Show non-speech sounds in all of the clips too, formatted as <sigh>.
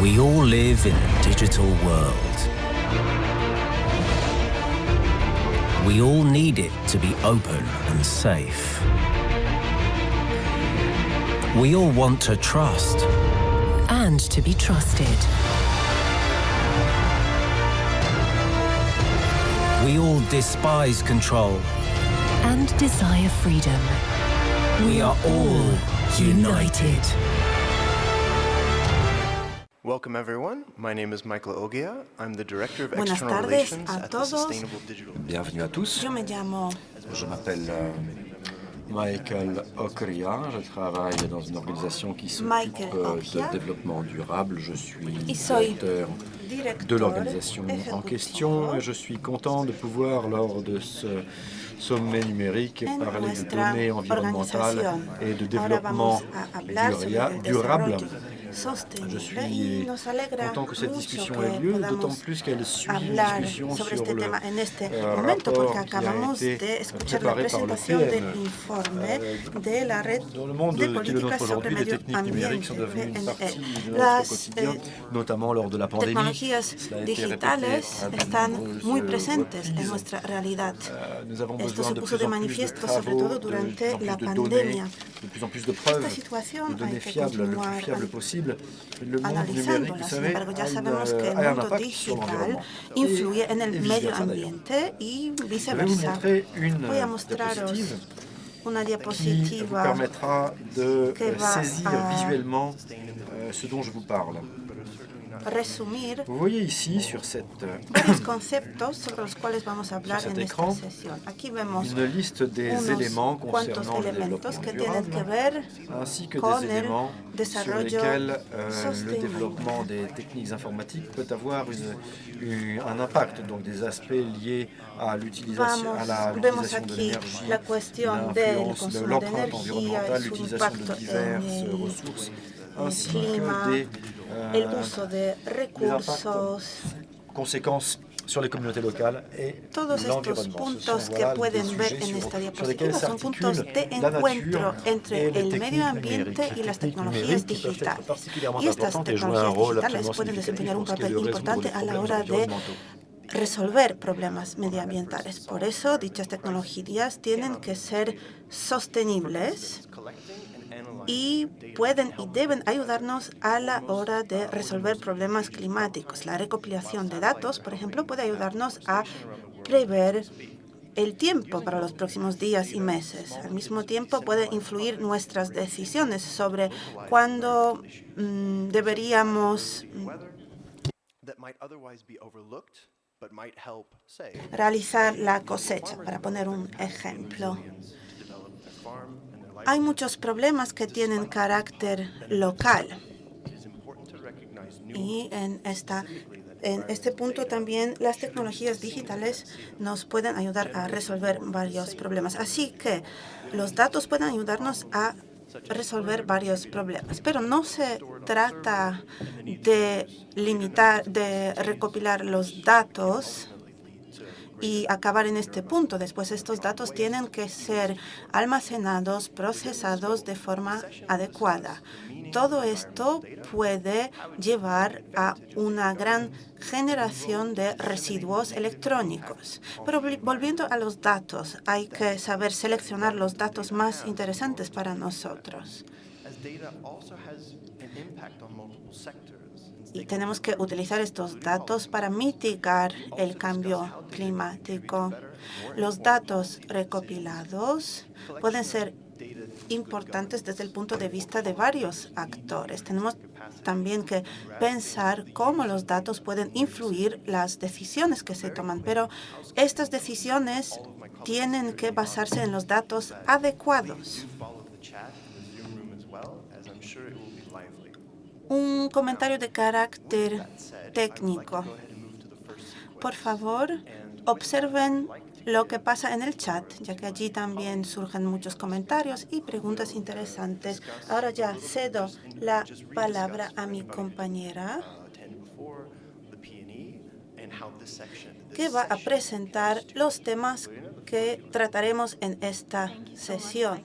We all live in a digital world. We all need it to be open and safe. We all want to trust. and to be trusted. We all despise control. and desire freedom. We are all united. Welcome everyone. My name is Michael Ogia. I'm the Director of Buenas External tardes Relations a at the todos. Sustainable Digital. Bienvenue à tous. Yo me llamo Je m'appelle euh, Michael Okria. Je travaille dans une organisation qui s'occupe euh, de développement durable. Je suis directeur de l'organisation en question et je suis content de pouvoir, lors de ce sommet numérique, parler de données environnementales et de développement durable. Desarrollo sostenible Je y suis nos alegra content que cette mucho discussion que ait lieu, d'autant podamos plus qu'elle suit une hablar discussion sobre sur este le tema en este euh, momento rapport porque qui a acabamos été de escuchar la préparé par le presentación PN. del informe de la red Dans le monde de qui est le políticas nôtre sobre aujourd'hui, les medio techniques numériques sont ambiente, devenues une partie PNE. de notre Las quotidien, eh, notamment lors de la pandémie. tecnologías Cela a été répété digitales à de están nombreuses muy presentes en reprises. nuestra realidad. Euh, nous avons Esto besoin se de puso plus de en plus de manifiesto sobre travaux, todo de plus durante en plus la de pandemia. données, de plus en plus de preuves, Esta situación de données hay que fiables, le plus continuar fiable possible. Le monde numérique, analizándola. vous Sin savez, embargo, ya a, une- sabemos que el a un mundo impact sur digital l'environnement. influye en Et el medio vice-versa, d'ailleurs. ambiente y Je vais vous viceversa. montrer une Voy a mostraros diapositive una qui vous diapositiva permettra de que euh, va saisir a- visuellement euh, ce dont je vous parle. Resumir Vous voyez ici sur cette euh, varios conceptos sobre los cuales vamos a hablar cet en esta écran, sesión. Aquí vemos une liste des éléments concernant le développement que tienen que durable, ver ainsi que des éléments sur lesquels euh, le développement des techniques informatiques peut avoir une- une- un impact, donc des aspects liés à l'utilisation de l'énergie, la de l'empreinte environnementale, l'utilisation de diverses ressources, ainsi que des el uso de recursos, conséquences sur les communautés locales et Todos estos puntos que pueden ver en esta diapositiva son puntos de encuentro entre el medio ambiente y las tecnologías digitales. Y estas tecnologías digitales pueden desempeñar un papel importante a la hora de resolver problemas medioambientales. Por eso, dichas tecnologías tienen que ser sostenibles y pueden y deben ayudarnos a la hora de resolver problemas climáticos. La recopilación de datos, por ejemplo, puede ayudarnos a prever el tiempo para los próximos días y meses. Al mismo tiempo, puede influir nuestras decisiones sobre cuándo mm, deberíamos mm, realizar la cosecha, para poner un ejemplo. Hay muchos problemas que tienen carácter local y en, esta, en este punto también las tecnologías digitales nos pueden ayudar a resolver varios problemas. Así que los datos pueden ayudarnos a resolver varios problemas, pero no se trata de limitar, de recopilar los datos y acabar en este punto. Después estos datos tienen que ser almacenados, procesados de forma adecuada. Todo esto puede llevar a una gran generación de residuos electrónicos. Pero vol- volviendo a los datos, hay que saber seleccionar los datos más interesantes para nosotros. Y tenemos que utilizar estos datos para mitigar el cambio climático. Los datos recopilados pueden ser importantes desde el punto de vista de varios actores. Tenemos también que pensar cómo los datos pueden influir las decisiones que se toman, pero estas decisiones tienen que basarse en los datos adecuados. Follow the chat in the Zoom room as well, as I'm sure it will be lively. Un comentario de carácter técnico. Por favor, observen lo que pasa en el chat, ya que allí también surgen muchos comentarios y preguntas interesantes. Ahora ya cedo la palabra a mi compañera, que va a presentar los temas que trataremos en esta sesión.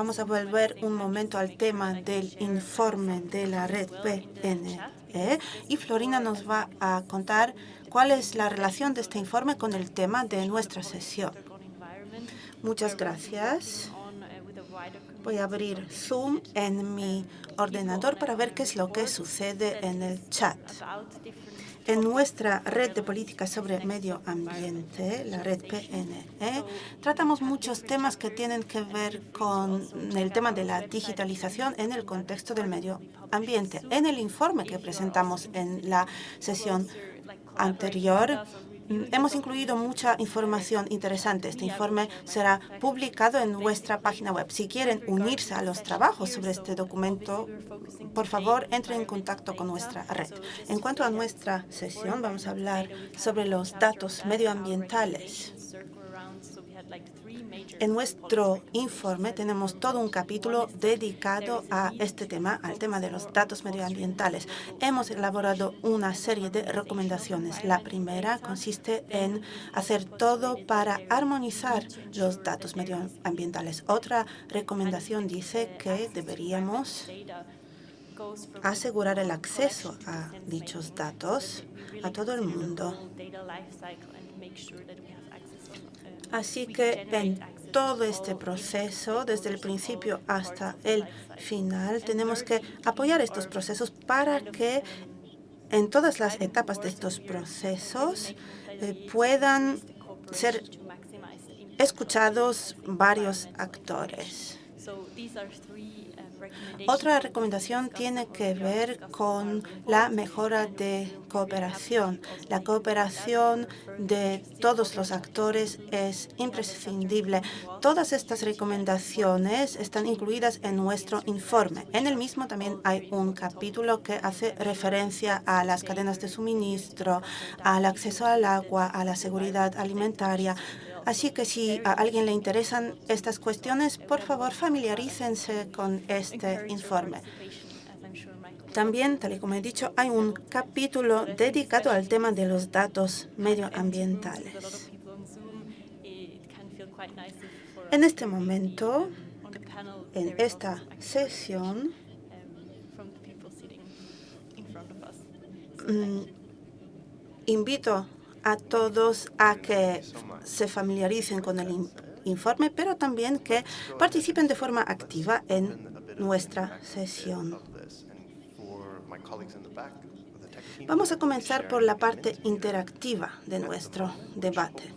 Vamos a volver un momento al tema del informe de la red PNE y Florina nos va a contar cuál es la relación de este informe con el tema de nuestra sesión. Muchas gracias. Voy a abrir Zoom en mi ordenador para ver qué es lo que sucede en el chat. En nuestra red de políticas sobre medio ambiente, la red PNE, tratamos muchos temas que tienen que ver con el tema de la digitalización en el contexto del medio ambiente. En el informe que presentamos en la sesión anterior, hemos incluido mucha información interesante. Este informe será publicado en nuestra página web. Si quieren unirse a los trabajos sobre este documento, por favor, entren en contacto con nuestra red. En cuanto a nuestra sesión, vamos a hablar sobre los datos medioambientales. En nuestro informe tenemos todo un capítulo dedicado a este tema, al tema de los datos medioambientales. Hemos elaborado una serie de recomendaciones. La primera consiste en hacer todo para armonizar los datos medioambientales. Otra recomendación dice que deberíamos asegurar el acceso a dichos datos a todo el mundo. Así que en todo este proceso, desde el principio hasta el final, tenemos que apoyar estos procesos para que en todas las etapas de estos procesos eh, puedan ser escuchados varios actores. Otra recomendación tiene que ver con la mejora de cooperación. La cooperación de todos los actores es imprescindible. Todas estas recomendaciones están incluidas en nuestro informe. En el mismo también hay un capítulo que hace referencia a las cadenas de suministro, al acceso al agua, a la seguridad alimentaria, Así que si a alguien le interesan estas cuestiones, por favor familiarícense con este informe. También, tal y como he dicho, hay un capítulo dedicado al tema de los datos medioambientales. En este momento, en esta sesión, mm, invito a todos a que se familiaricen con el informe, pero también que participen de forma activa en nuestra sesión. Vamos a comenzar por la parte interactiva de nuestro debate.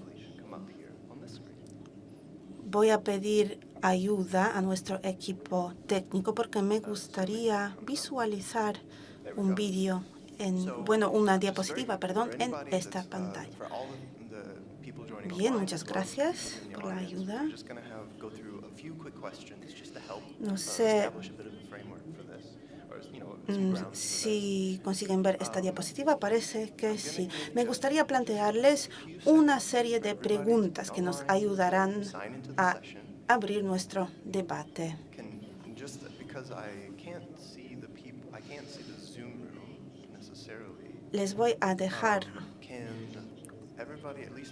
Voy a pedir ayuda a nuestro equipo técnico porque me gustaría visualizar un vídeo en, bueno, una diapositiva, perdón, en esta pantalla. Bien, muchas gracias por la ayuda. No sé mm, si consiguen ver esta diapositiva, parece que sí. Me gustaría plantearles una serie de preguntas que nos ayudarán a abrir nuestro debate. Les voy a dejar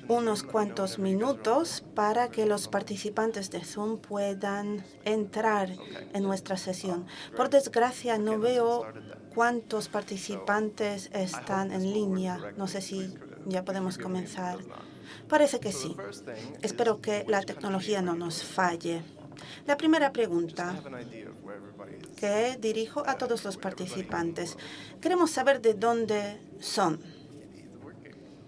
unos cuantos minutos para que los participantes de Zoom puedan entrar en nuestra sesión. Por desgracia, no veo cuántos participantes están en línea. No sé si ya podemos comenzar. Parece que sí. Espero que la tecnología no nos falle. La primera pregunta que dirijo a todos los participantes. Queremos saber de dónde son.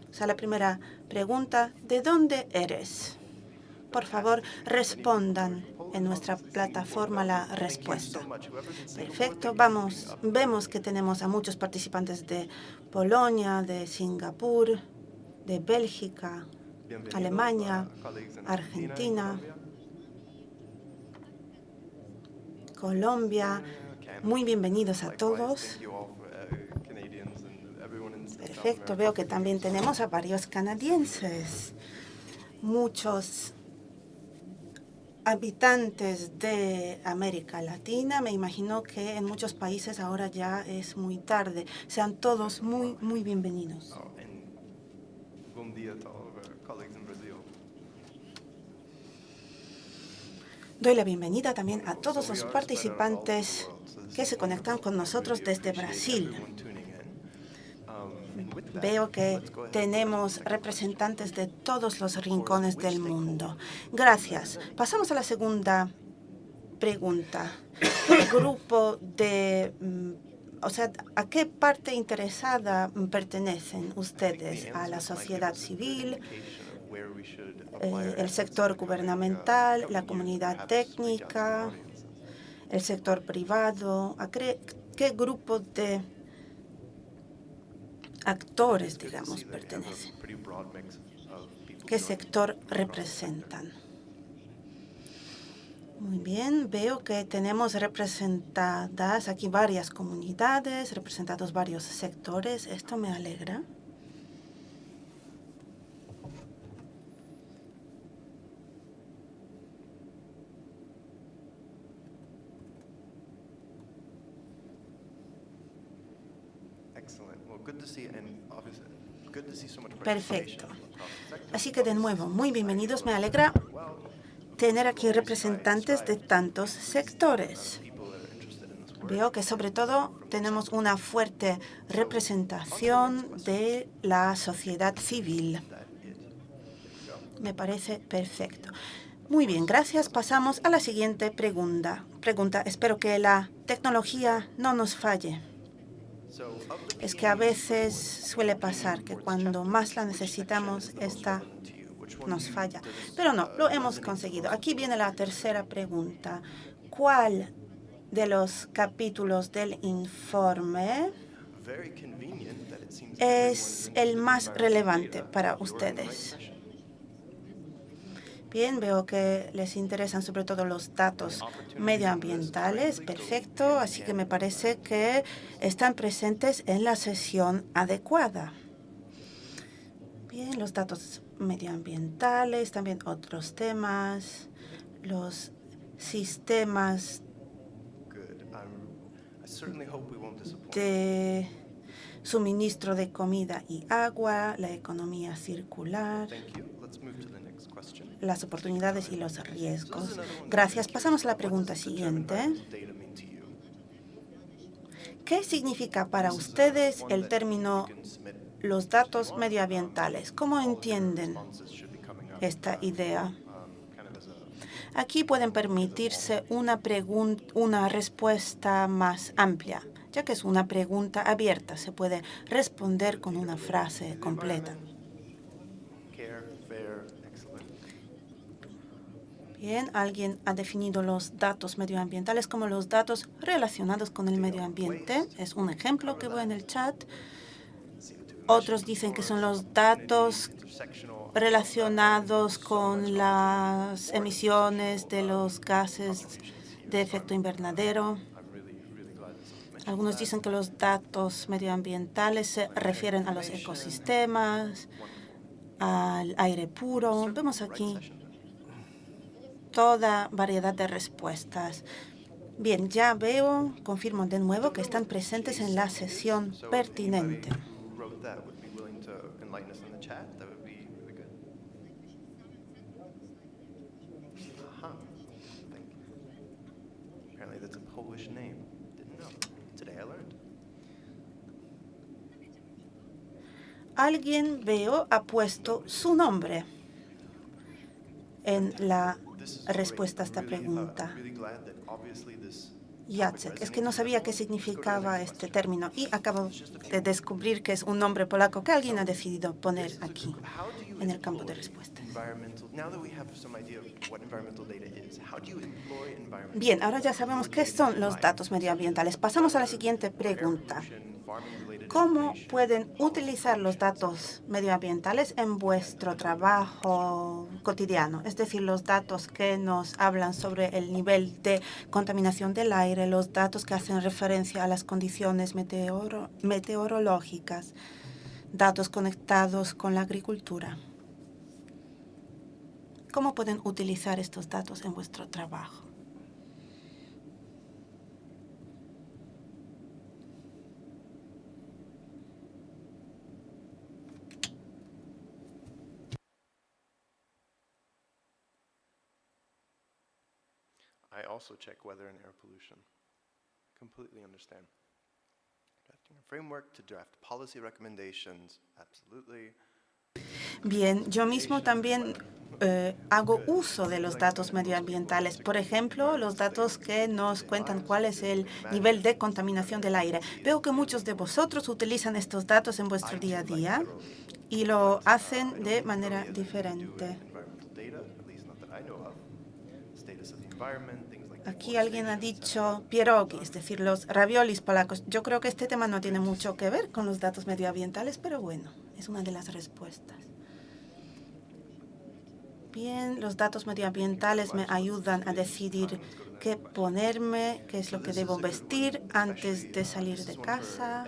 O sea, la primera pregunta, ¿de dónde eres? Por favor, respondan en nuestra plataforma la respuesta. Perfecto, vamos, vemos que tenemos a muchos participantes de Polonia, de Singapur, de Bélgica, Alemania, Argentina, Colombia. Muy bienvenidos a todos. Perfecto, veo que también tenemos a varios canadienses, muchos habitantes de América Latina. Me imagino que en muchos países ahora ya es muy tarde. Sean todos muy, muy bienvenidos. Doy la bienvenida también a todos los participantes que se conectan con nosotros desde Brasil. Veo que tenemos representantes de todos los rincones del mundo. Gracias. Pasamos a la segunda pregunta. <coughs> ¿Qué grupo de mm, o sea, ¿a qué parte interesada pertenecen ustedes? ¿A la sociedad civil, el sector gubernamental, la comunidad técnica, el sector privado? ¿A qué, qué grupo de actores, digamos, pertenecen? ¿Qué sector representan? Muy bien, veo que tenemos representadas aquí varias comunidades, representados varios sectores. Esto me alegra. Perfecto. Así que de nuevo, muy bienvenidos. Me alegra tener aquí representantes de tantos sectores. Veo que sobre todo tenemos una fuerte representación de la sociedad civil. Me parece perfecto. Muy bien, gracias. Pasamos a la siguiente pregunta. Pregunta, espero que la tecnología no nos falle. Es que a veces suele pasar que cuando más la necesitamos, esta nos falla. Pero no, lo hemos conseguido. Aquí viene la tercera pregunta. ¿Cuál de los capítulos del informe es el más relevante para ustedes? Bien, veo que les interesan sobre todo los datos medioambientales. Perfecto, así que me parece que están presentes en la sesión adecuada. Bien, los datos medioambientales, también otros temas, los sistemas de suministro de comida y agua, la economía circular, las oportunidades y los riesgos. Gracias. Pasamos a la pregunta siguiente. ¿Qué significa para ustedes el término los datos medioambientales. ¿Cómo entienden esta idea? Aquí pueden permitirse una, una respuesta más amplia, ya que es una pregunta abierta. Se puede responder con una frase completa. Alguien ha definido los datos medioambientales como los datos relacionados con el medio ambiente. Es un ejemplo que voy en el chat. Otros dicen que son los datos relacionados con las emisiones de los gases de efecto invernadero. Algunos dicen que los datos medioambientales se refieren a los ecosistemas, al aire puro. Vemos aquí toda variedad de respuestas. Bien, ya veo, confirmo de nuevo que están presentes en la sesión pertinente. Alguien, veo, ha puesto su nombre en la respuesta a esta pregunta. Jacek. Es que no sabía qué significaba este término y acabo de descubrir que es un nombre polaco que alguien ha decidido poner aquí en el campo de Bien, ahora ya sabemos qué son los datos medioambientales. Pasamos a la siguiente pregunta. ¿Cómo pueden utilizar los datos medioambientales en vuestro trabajo cotidiano? Es decir, los datos que nos hablan sobre el nivel de contaminación del aire, los datos que hacen referencia a las condiciones meteorológicas, datos conectados con la agricultura. ¿Cómo pueden utilizar estos datos en vuestro trabajo? I also check weather and air pollution. Completely understand. Drafting a framework to draft policy recommendations, absolutely. Bien, yo mismo también eh, hago uso de los datos medioambientales. Por ejemplo, los datos que nos cuentan cuál es el nivel de contaminación del aire. Veo que muchos de vosotros utilizan estos datos en vuestro día a día y lo hacen de manera diferente. Aquí alguien ha dicho pierogi, es decir, los raviolis polacos. Yo creo que este tema no tiene mucho que ver con los datos medioambientales, pero bueno, es una de las respuestas. Bien, los datos medioambientales me ayudan a decidir qué ponerme, qué es lo que debo vestir antes de salir de casa.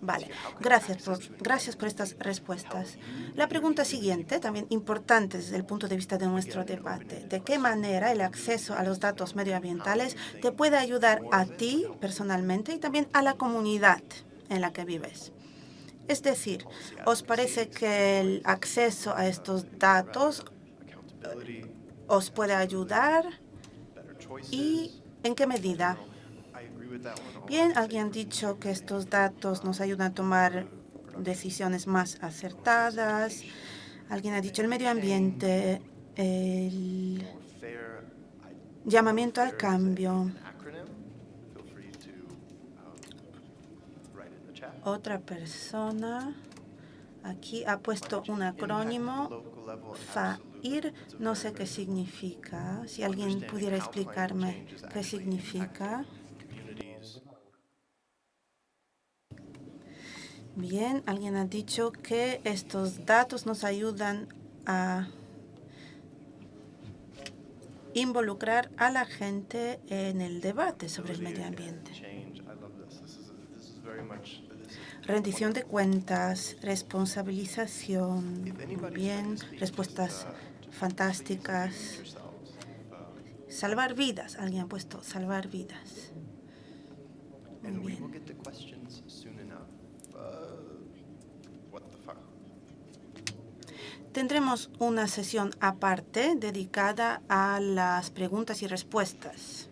Vale, gracias por, gracias por estas respuestas. La pregunta siguiente, también importante desde el punto de vista de nuestro debate. ¿De qué manera el acceso a los datos medioambientales te puede ayudar a ti personalmente y también a la comunidad en la que vives? Es decir, ¿os parece que el acceso a estos datos os puede ayudar y en qué medida. Bien, alguien ha dicho que estos datos nos ayudan a tomar decisiones más acertadas. Alguien ha dicho el medio ambiente, el llamamiento al cambio. Otra persona aquí ha puesto un acrónimo, FA no sé qué significa. Si alguien pudiera explicarme qué significa. Bien, alguien ha dicho que estos datos nos ayudan a involucrar a la gente en el debate sobre el medio ambiente. Rendición de cuentas, responsabilización, bien, respuestas fantásticas. Salvar vidas. Alguien ha puesto salvar vidas. Muy bien. Tendremos una sesión aparte dedicada a las preguntas y respuestas.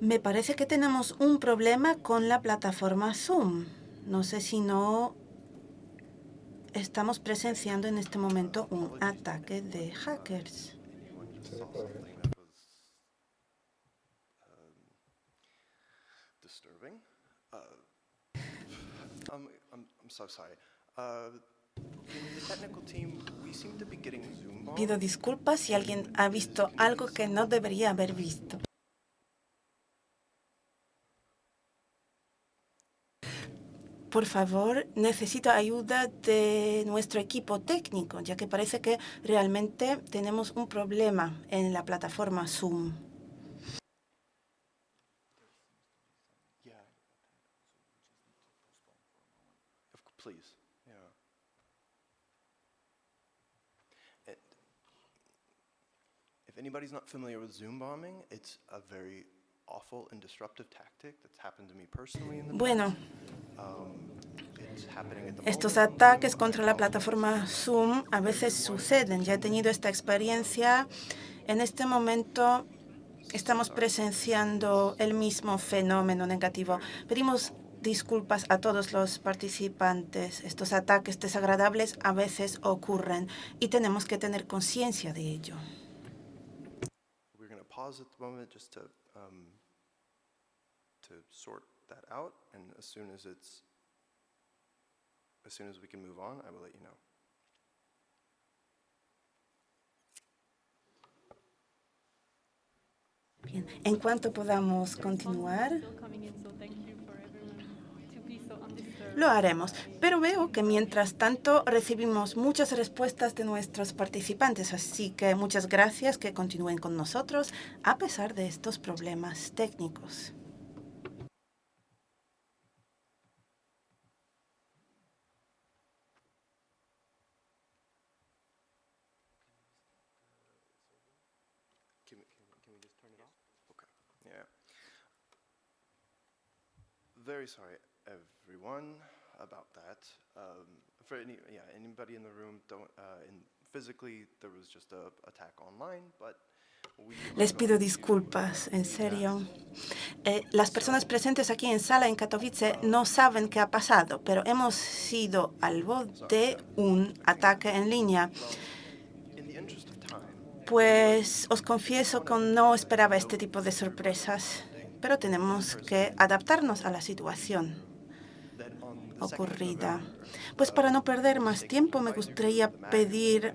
Me parece que tenemos un problema con la plataforma Zoom. No sé si no estamos presenciando en este momento un ataque de hackers. Pido disculpas si alguien ha visto algo que no debería haber visto. por favor, necesito ayuda de nuestro equipo técnico, ya que parece que realmente tenemos un problema en la plataforma Zoom. If anybody's not familiar with Zoom bombing, it's a very bueno, estos ataques contra la plataforma Zoom a veces suceden. Ya he tenido esta experiencia. En este momento estamos presenciando el mismo fenómeno negativo. Pedimos disculpas a todos los participantes. Estos ataques desagradables a veces ocurren y tenemos que tener conciencia de ello. Um, to to sort that out, and as soon as it's, as soon as we can move on, I will let you know. Bien, en cuanto podamos continuar, lo haremos. Pero veo que mientras tanto recibimos muchas respuestas de nuestros participantes, así que muchas gracias que continúen con nosotros a pesar de estos problemas técnicos. very sorry, everyone, about that. Um, for any, yeah, anybody in the room, don't, uh, in, physically, there was just a attack online, but Les pido disculpas, en serio. Eh, las personas presentes aquí en sala en Katowice no saben qué ha pasado, pero hemos sido albo de un ataque en línea. Pues os confieso que no esperaba este tipo de sorpresas, pero tenemos que adaptarnos a la situación that on the 2nd of ocurrida. Pues para no perder más tiempo, me gustaría pedir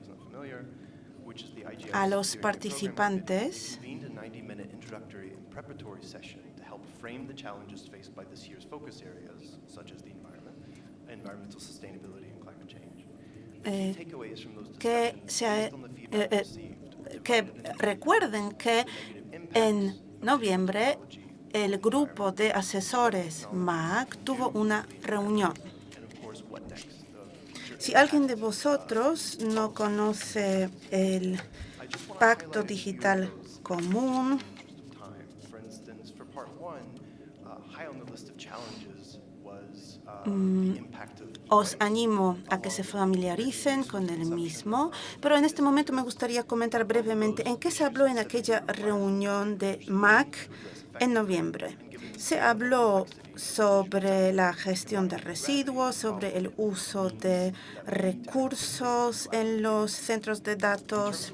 a los participantes convened a 90-minute introductory and preparatory session to help frame the challenges faced by this year's focus areas, such as the environment, environmental sustainability, and climate change. The Eh, que se, eh, eh, que recuerden que en noviembre el grupo de asesores MAC tuvo una reunión. Si alguien de vosotros no conoce el Pacto Digital Común, of os animo a que se familiaricen con el mismo, pero en este momento me gustaría comentar brevemente en qué se habló en aquella reunión de MAC en noviembre. Se habló sobre la gestión de residuos, sobre el uso de recursos en los centros de datos.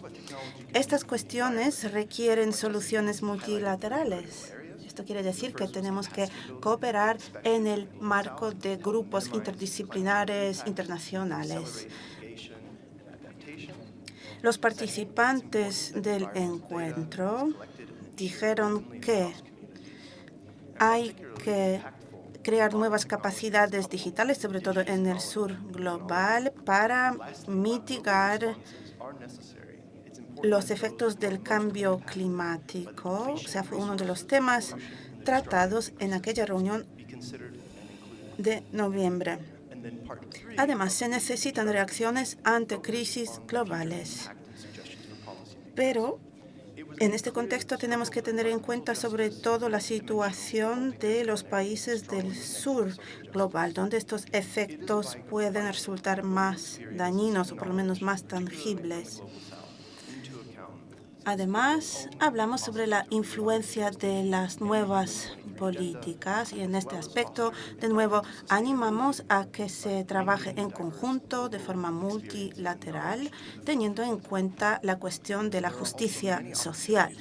Estas cuestiones requieren soluciones multilaterales. Esto quiere decir que tenemos que cooperar en el marco de grupos interdisciplinares internacionales. Los participantes del encuentro dijeron que hay que crear nuevas capacidades digitales, sobre todo en el sur global, para mitigar los efectos del cambio climático. O sea, fue uno de los temas tratados en aquella reunión de noviembre. Además, se necesitan reacciones ante crisis globales. Pero en este contexto tenemos que tener en cuenta sobre todo la situación de los países del sur global, donde estos efectos pueden resultar más dañinos o por lo menos más tangibles. Además, hablamos sobre la influencia de las nuevas políticas y en este aspecto, de nuevo, animamos a que se trabaje en conjunto de forma multilateral, teniendo en cuenta la cuestión de la justicia social.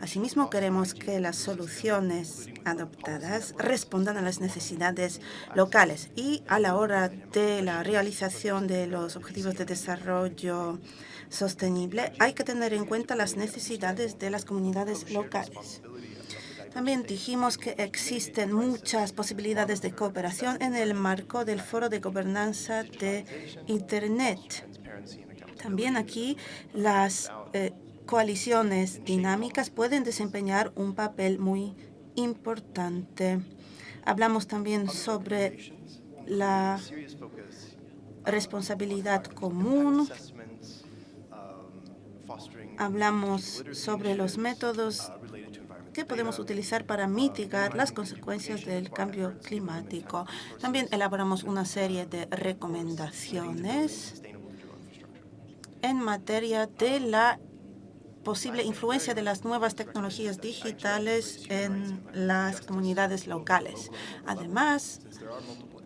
Asimismo, queremos que las soluciones adoptadas respondan a las necesidades locales y a la hora de la realización de los objetivos de desarrollo sostenible hay que tener en cuenta las necesidades de las comunidades locales. También dijimos que existen muchas posibilidades de cooperación en el marco del Foro de Gobernanza de Internet. También aquí las eh, coaliciones dinámicas pueden desempeñar un papel muy importante. Hablamos también sobre la responsabilidad común. Hablamos sobre los métodos uh, que podemos utilizar para mitigar las consecuencias del cambio climático. También elaboramos una serie de recomendaciones en materia de la posible influencia de las nuevas tecnologías digitales en las comunidades locales. Además,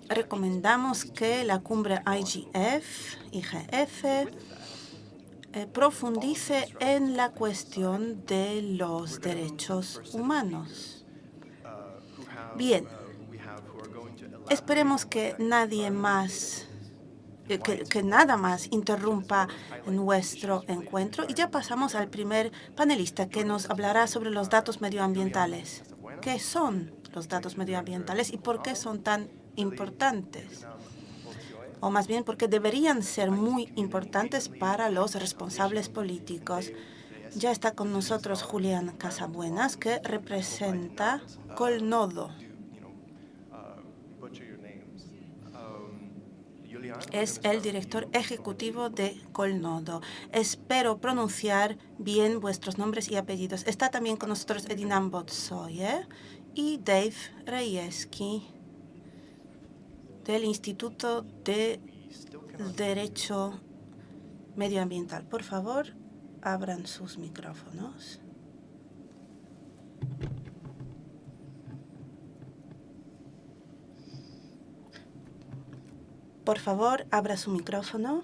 recomendamos que la cumbre IGF, IGF eh, profundice en la cuestión de los derechos humanos. Bien, esperemos que nadie más, eh, que, que nada más interrumpa nuestro encuentro y ya pasamos al primer panelista que nos hablará sobre los datos medioambientales. ¿Qué son los datos medioambientales y por qué son tan importantes? O más bien, porque deberían ser muy importantes para los responsables políticos. Ya está con nosotros Julián Casabuenas, que representa Colnodo. Es el director ejecutivo de Colnodo. Espero pronunciar bien vuestros nombres y apellidos. Está también con nosotros Edinam Botsoye y Dave Reyeski. Del Instituto de Derecho Medioambiental. Por favor, abran sus micrófonos. Por favor, abra su micrófono.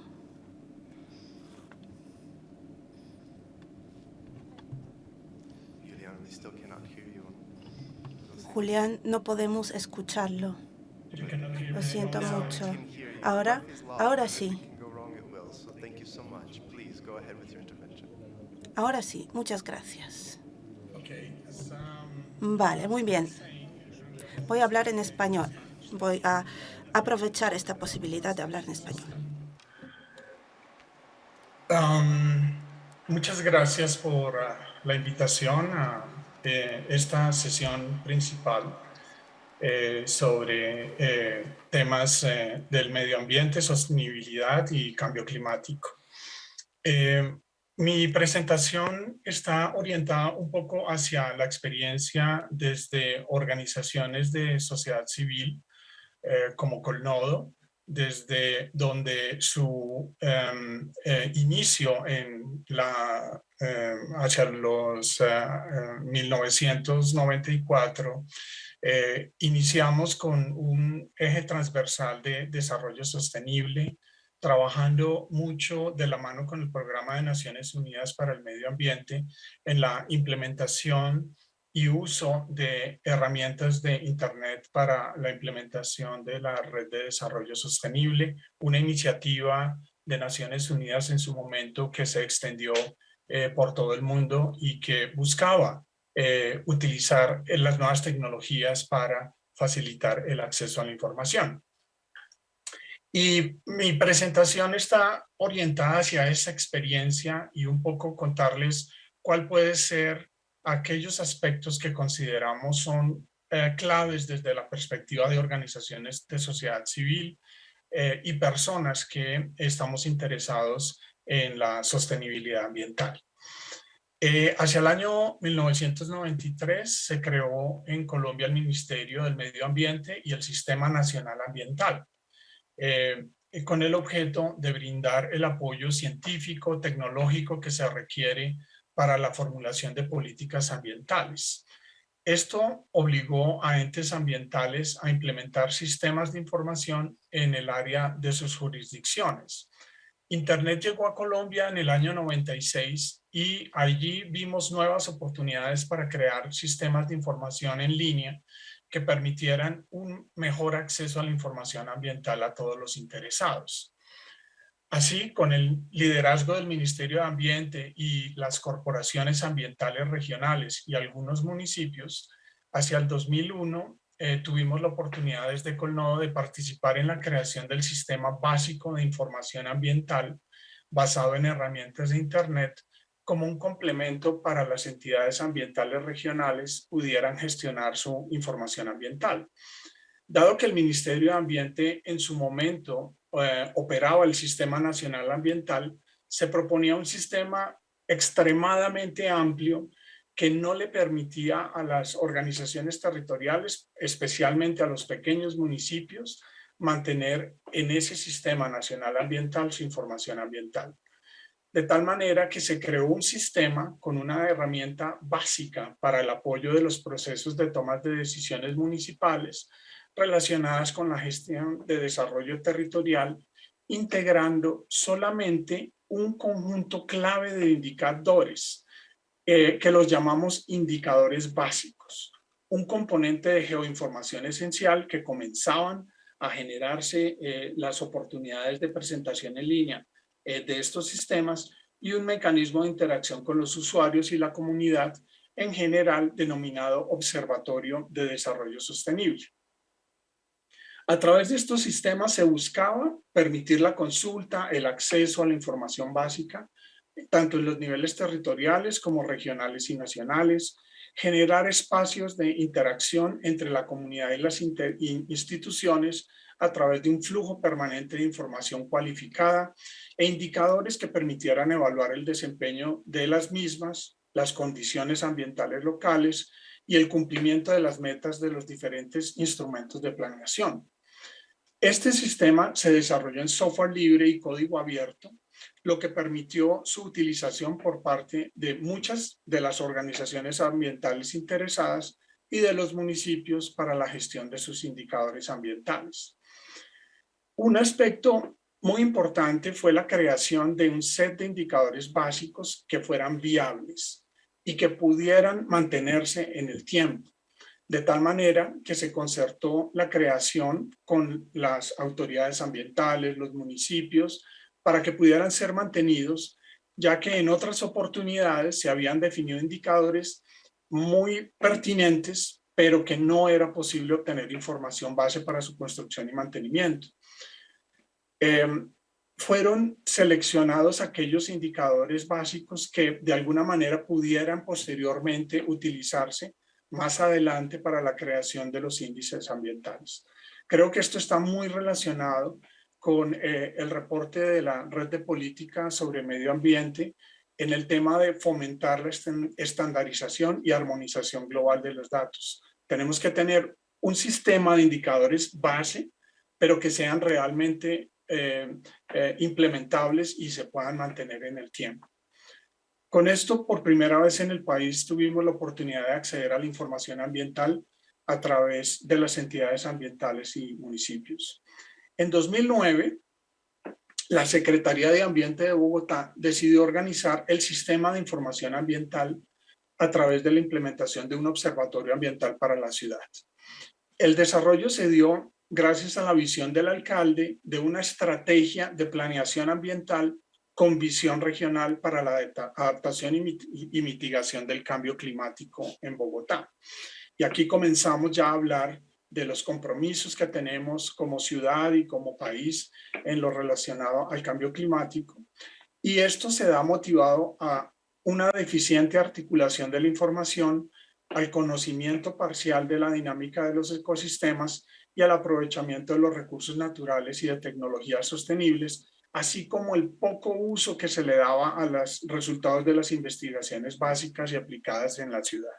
Julián, no podemos escucharlo. Lo siento mucho. Ahora, ahora sí. Ahora sí, muchas gracias. Vale, muy bien. Voy a hablar en español. Voy a aprovechar esta posibilidad de hablar en español. Um, muchas gracias por uh, la invitación a eh, esta sesión principal eh, sobre eh, temas del medio ambiente, sostenibilidad y cambio climático. mi presentación está orientada un poco hacia la experiencia desde organizaciones de sociedad civil como Colnodo, desde donde su em, inicio en la eh, hacia los 1994, eh, iniciamos con un eje transversal de desarrollo sostenible, trabajando mucho de la mano con el Programa de Naciones Unidas para el Medio Ambiente en la implementación y uso de herramientas de Internet para la implementación de la Red de Desarrollo Sostenible, una iniciativa de Naciones Unidas en su momento que se extendió eh, por todo el mundo y que buscaba eh, utilizar eh, las nuevas tecnologías para facilitar el acceso a la información. Y mi presentación está orientada hacia esa experiencia y un poco contarles cuál puede ser aquellos aspectos que consideramos son claves desde la perspectiva de organizaciones de sociedad civil y personas que estamos interesados en la sostenibilidad ambiental. Eh, hacia el año 1993 se creó en Colombia el Ministerio del Medio Ambiente y el Sistema Nacional Ambiental, eh, con el objeto de brindar el apoyo científico, tecnológico que se requiere para la formulación de políticas ambientales. Esto obligó a entes ambientales a implementar sistemas de información en el área de sus jurisdicciones. Internet llegó a Colombia en el año 96 y allí vimos nuevas oportunidades para crear sistemas de información en línea que permitieran un mejor acceso a la información ambiental a todos los interesados. Así, con el liderazgo del Ministerio de Ambiente y las corporaciones ambientales regionales y algunos municipios, hacia el 2001 eh, tuvimos la oportunidad desde Colnodo de participar en la creación del sistema básico de información ambiental basado en herramientas de Internet como un complemento para las entidades ambientales regionales pudieran gestionar su información ambiental. Dado que el Ministerio de Ambiente en su momento eh, operaba el Sistema Nacional Ambiental, se proponía un sistema extremadamente amplio que no le permitía a las organizaciones territoriales, especialmente a los pequeños municipios, mantener en ese sistema nacional ambiental su información ambiental. De tal manera que se creó un sistema con una herramienta básica para el apoyo de los procesos de toma de decisiones municipales relacionadas con la gestión de desarrollo territorial, integrando solamente un conjunto clave de indicadores eh, que los llamamos indicadores básicos, un componente de geoinformación esencial que comenzaban a generarse eh, las oportunidades de presentación en línea eh, de estos sistemas y un mecanismo de interacción con los usuarios y la comunidad en general denominado Observatorio de Desarrollo Sostenible. A través de estos sistemas se buscaba permitir la consulta, el acceso a la información básica tanto en los niveles territoriales como regionales y nacionales, generar espacios de interacción entre la comunidad y las instituciones a través de un flujo permanente de información cualificada e indicadores que permitieran evaluar el desempeño de las mismas, las condiciones ambientales locales y el cumplimiento de las metas de los diferentes instrumentos de planeación. Este sistema se desarrolló en software libre y código abierto, lo que permitió su utilización por parte de muchas de las organizaciones ambientales interesadas y de los municipios para la gestión de sus indicadores ambientales. Un aspecto muy importante fue la creación de un set de indicadores básicos que fueran viables y que pudieran mantenerse en el tiempo, de tal manera que se concertó la creación con las autoridades ambientales, los municipios, para que pudieran ser mantenidos, ya que en otras oportunidades se habían definido indicadores muy pertinentes, pero que no era posible obtener información base para su construcción y mantenimiento. Em, fueron seleccionados aquellos indicadores básicos que de alguna manera pudieran posteriormente utilizarse más adelante para la creación de los índices ambientales. Creo que esto está muy relacionado con eh, el reporte de la Red de Política sobre Medio Ambiente en el tema de fomentar la estandarización y armonización global de los datos. Tenemos que tener un sistema de indicadores base, pero que sean realmente eh, eh, implementables y se puedan mantener en el tiempo. Con esto, por primera vez en el país, tuvimos la oportunidad de acceder a la información ambiental a través de las entidades ambientales y municipios. En 2009, la Secretaría de Ambiente de Bogotá decidió organizar el sistema de información ambiental a través de la implementación de un observatorio ambiental para la ciudad. El desarrollo se dio gracias a la visión del alcalde de una estrategia de planeación ambiental con visión regional para la adaptación y mitigación del cambio climático en Bogotá. Y aquí comenzamos ya a hablar de los compromisos que tenemos como ciudad y como país en lo relacionado al cambio climático. Y esto se da motivado a una deficiente articulación de la información, al conocimiento parcial de la dinámica de los ecosistemas y al aprovechamiento de los recursos naturales y de tecnologías sostenibles, así como el poco uso que se le daba a los resultados de las investigaciones básicas y aplicadas en la ciudad.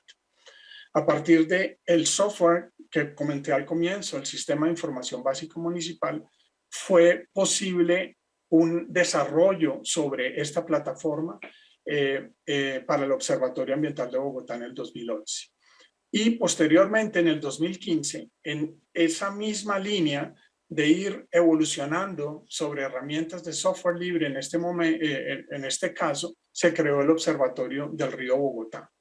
A partir del el software que comenté al comienzo, el Sistema de Información Básico Municipal, fue posible un desarrollo sobre esta plataforma eh, eh, para el Observatorio Ambiental de Bogotá en el 2011. Y posteriormente, en el 2015, en esa misma línea de ir evolucionando sobre herramientas de software libre, en este, momento, eh, en este caso, se creó el Observatorio del Río Bogotá.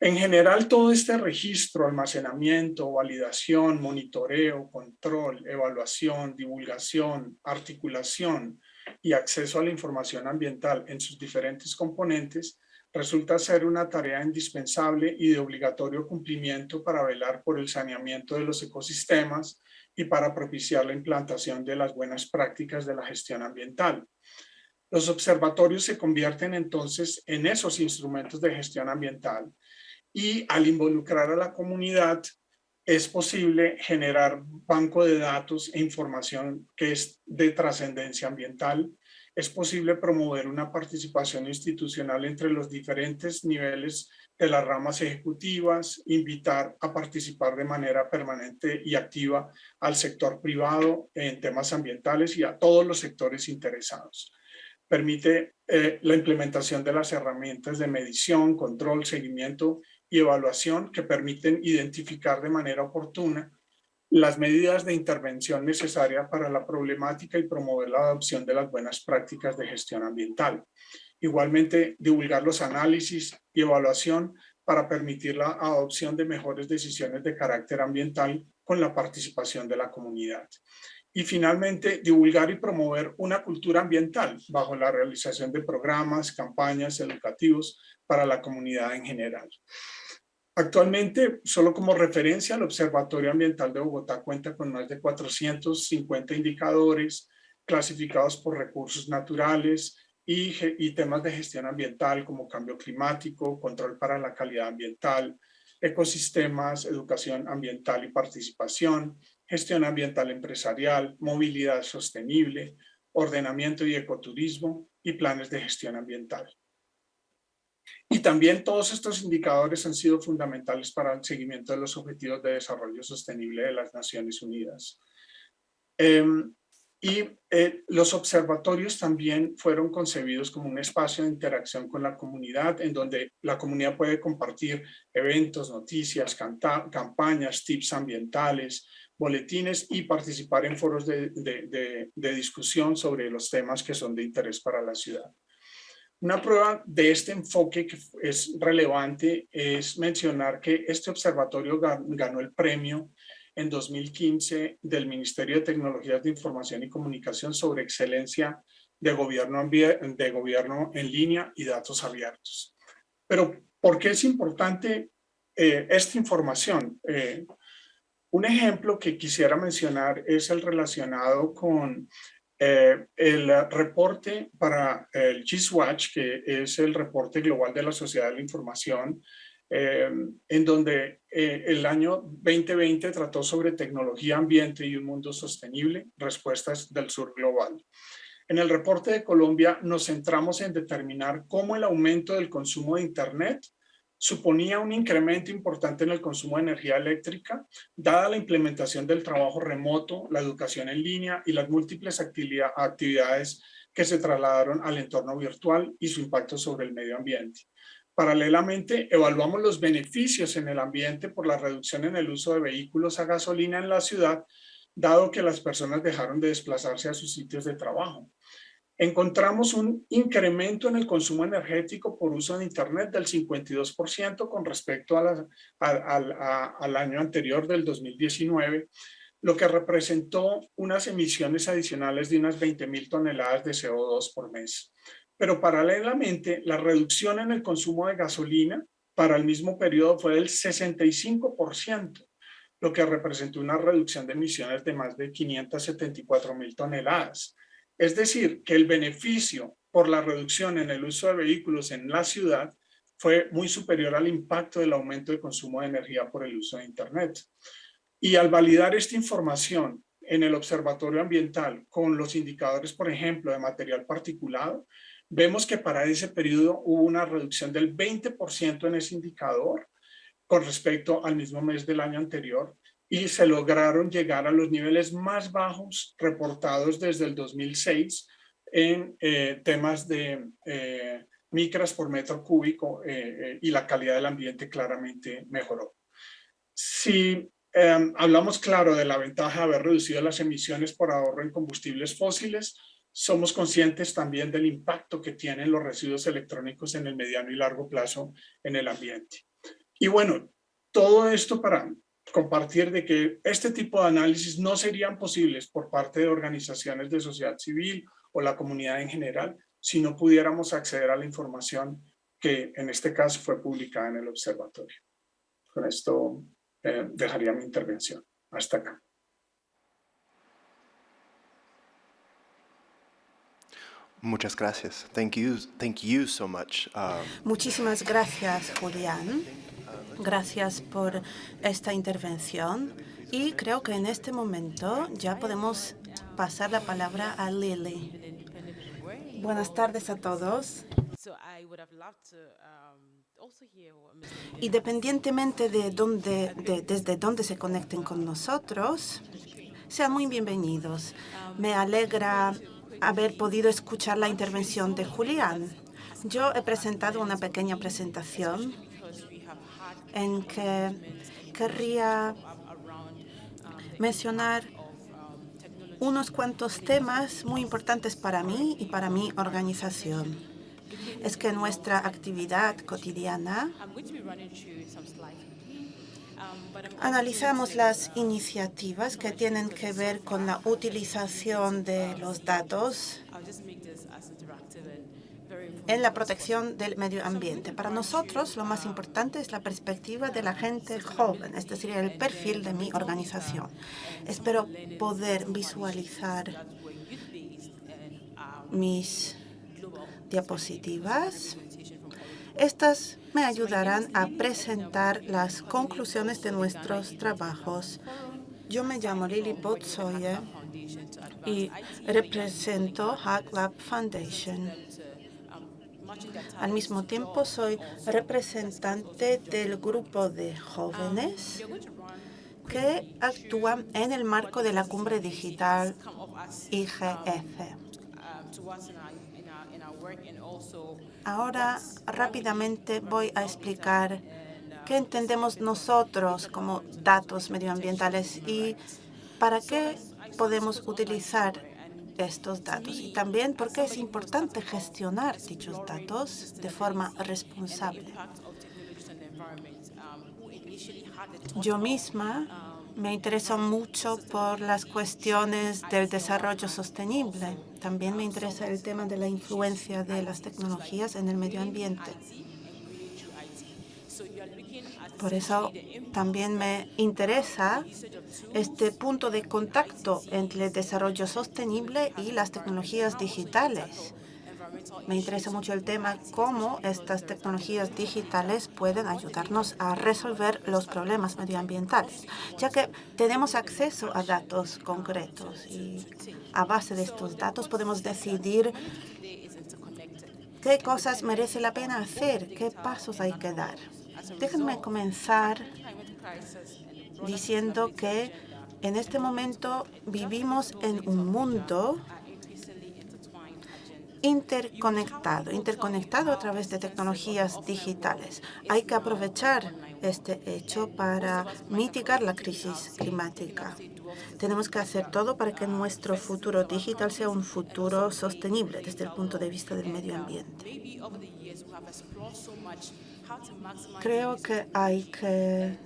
En general, todo este registro, almacenamiento, validación, monitoreo, control, evaluación, divulgación, articulación y acceso a la información ambiental en sus diferentes componentes resulta ser una tarea indispensable y de obligatorio cumplimiento para velar por el saneamiento de los ecosistemas y para propiciar la implantación de las buenas prácticas de la gestión ambiental. Los observatorios se convierten entonces en esos instrumentos de gestión ambiental y al involucrar a la comunidad es posible generar banco de datos e información que es de trascendencia ambiental. Es posible promover una participación institucional entre los diferentes niveles de las ramas ejecutivas, invitar a participar de manera permanente y activa al sector privado en temas ambientales y a todos los sectores interesados. Permite eh, la implementación de las herramientas de medición, control, seguimiento y evaluación que permiten identificar de manera oportuna las medidas de intervención necesarias para la problemática y promover la adopción de las buenas prácticas de gestión ambiental. Igualmente, divulgar los análisis y evaluación para permitir la adopción de mejores decisiones de carácter ambiental con la participación de la comunidad. Y finalmente, divulgar y promover una cultura ambiental bajo la realización de programas, campañas educativos para la comunidad en general. Actualmente, solo como referencia, el Observatorio Ambiental de Bogotá cuenta con más de 450 indicadores clasificados por recursos naturales y, temas de gestión ambiental como cambio climático, control para la calidad ambiental, ecosistemas, educación ambiental y participación, gestión ambiental empresarial, movilidad sostenible, ordenamiento y ecoturismo y planes de gestión ambiental. Y también todos estos indicadores han sido fundamentales para el seguimiento de los Objetivos de Desarrollo Sostenible de las Naciones Unidas. Em, y eh, los observatorios también fueron concebidos como un espacio de interacción con la comunidad, en donde la comunidad puede compartir eventos, noticias, campañas, tips ambientales, boletines y participar en foros de, de discusión sobre los temas que son de interés para la ciudad. Una prueba de este enfoque que es relevante es mencionar que este observatorio ganó el premio en 2015 del Ministerio de Tecnologías de Información y Comunicación sobre excelencia de gobierno, de gobierno en línea y datos abiertos. Pero, ¿por qué es importante eh, esta información? Eh, un ejemplo que quisiera mencionar es el relacionado con eh, el reporte para el GISWatch, que es el reporte global de la Sociedad de la Información, eh, en donde eh, el año 2020 trató sobre tecnología, ambiente y un mundo sostenible, respuestas del sur global. En el reporte de Colombia nos centramos en determinar cómo el aumento del consumo de Internet suponía un incremento importante en el consumo de energía eléctrica, dada la implementación del trabajo remoto, la educación en línea y las múltiples actividades que se trasladaron al entorno virtual y su impacto sobre el medio ambiente. Paralelamente, evaluamos los beneficios en el ambiente por la reducción en el uso de vehículos a gasolina en la ciudad, dado que las personas dejaron de desplazarse a sus sitios de trabajo encontramos un incremento en el consumo energético por uso de Internet del 52% con respecto al año anterior del 2019, lo que representó unas emisiones adicionales de unas 20 mil toneladas de CO2 por mes. Pero paralelamente, la reducción en el consumo de gasolina para el mismo periodo fue del 65%, lo que representó una reducción de emisiones de más de 574 mil toneladas. Es decir, que el beneficio por la reducción en el uso de vehículos en la ciudad fue muy superior al impacto del aumento de consumo de energía por el uso de Internet. Y al validar esta información en el observatorio ambiental con los indicadores, por ejemplo, de material particulado, vemos que para ese periodo hubo una reducción del 20% en ese indicador con respecto al mismo mes del año anterior y se lograron llegar a los niveles más bajos reportados desde el 2006 en eh, temas de eh, micras por metro cúbico eh, y la calidad del ambiente claramente mejoró. Si em, hablamos claro de la ventaja de haber reducido las emisiones por ahorro en combustibles fósiles, somos conscientes también del impacto que tienen los residuos electrónicos en el mediano y largo plazo en el ambiente. Y bueno, todo esto para compartir de que este tipo de análisis no serían posibles por parte de organizaciones de sociedad civil o la comunidad en general si no pudiéramos acceder a la información que en este caso fue publicada en el observatorio. Con esto eh, dejaría mi intervención. Hasta acá. Muchas gracias. Thank you, thank you so much. Um, Muchísimas gracias, Julián. Gracias por esta intervención y creo que en este momento ya podemos pasar la palabra a Lily. Buenas tardes a todos. Independientemente de dónde, desde dónde se conecten con nosotros, sean muy bienvenidos. Me alegra haber podido escuchar la intervención de Julián. Yo he presentado una pequeña presentación en que querría mencionar unos cuantos temas muy importantes para mí y para mi organización. Es que nuestra actividad cotidiana analizamos las iniciativas que tienen que ver con la utilización de los datos en la protección del medio ambiente. Para nosotros, lo más importante es la perspectiva de la gente joven, es decir, el perfil de mi organización. Espero poder visualizar mis diapositivas. Estas me ayudarán a presentar las conclusiones de nuestros trabajos. Yo me llamo Lily Botsoye y represento Hack Lab Foundation. Al mismo tiempo, soy representante del grupo de jóvenes que actúan en el marco de la cumbre digital IGF. Ahora rápidamente voy a explicar qué entendemos nosotros como datos medioambientales y para qué podemos utilizar estos datos y también por qué es importante gestionar dichos datos de forma responsable. Yo misma me intereso mucho por las cuestiones del desarrollo sostenible. También me interesa el tema de la influencia de las tecnologías en el medio ambiente. Por eso también me interesa este punto de contacto entre el desarrollo sostenible y las tecnologías digitales. Me interesa mucho el tema cómo estas tecnologías digitales pueden ayudarnos a resolver los problemas medioambientales, ya que tenemos acceso a datos concretos y a base de estos datos podemos decidir qué cosas merece la pena hacer, qué pasos hay que dar. Déjenme comenzar diciendo que en este momento vivimos en un mundo interconectado, interconectado a través de tecnologías digitales. Hay que aprovechar este hecho para mitigar la crisis climática. Tenemos que hacer todo para que nuestro futuro digital sea un futuro sostenible desde el punto de vista del medio ambiente. Creo que hay que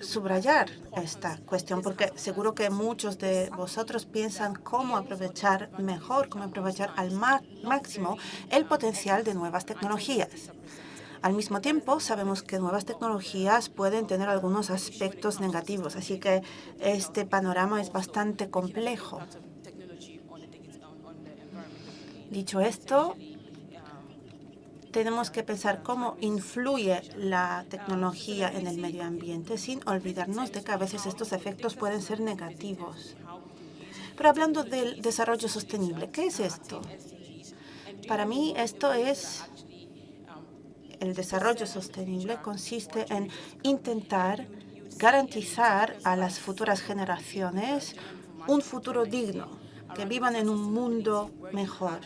subrayar esta cuestión, porque seguro que muchos de vosotros piensan cómo aprovechar mejor, cómo aprovechar al máximo el potencial de nuevas tecnologías. Al mismo tiempo, sabemos que nuevas tecnologías pueden tener algunos aspectos negativos, así que este panorama es bastante complejo. Dicho esto, tenemos que pensar cómo influye la tecnología en el medio ambiente sin olvidarnos de que a veces estos efectos pueden ser negativos. Pero hablando del desarrollo sostenible, ¿qué es esto? Para mí esto es el desarrollo sostenible consiste en intentar garantizar a las futuras generaciones un futuro digno, que vivan en un mundo mejor.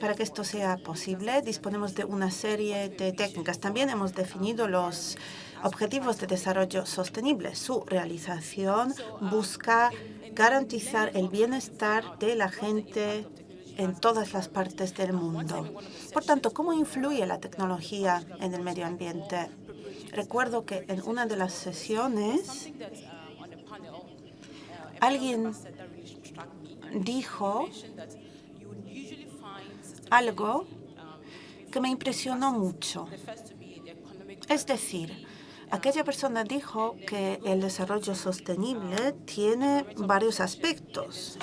Para que esto sea posible, disponemos de una serie de técnicas. También hemos definido los objetivos de desarrollo sostenible. Su realización busca garantizar el bienestar de la gente en todas las partes del mundo. Por tanto, ¿cómo influye la tecnología en el medio ambiente? Recuerdo que en una de las sesiones alguien dijo algo que me impresionó mucho. Es decir, aquella persona dijo que el desarrollo sostenible tiene varios aspectos.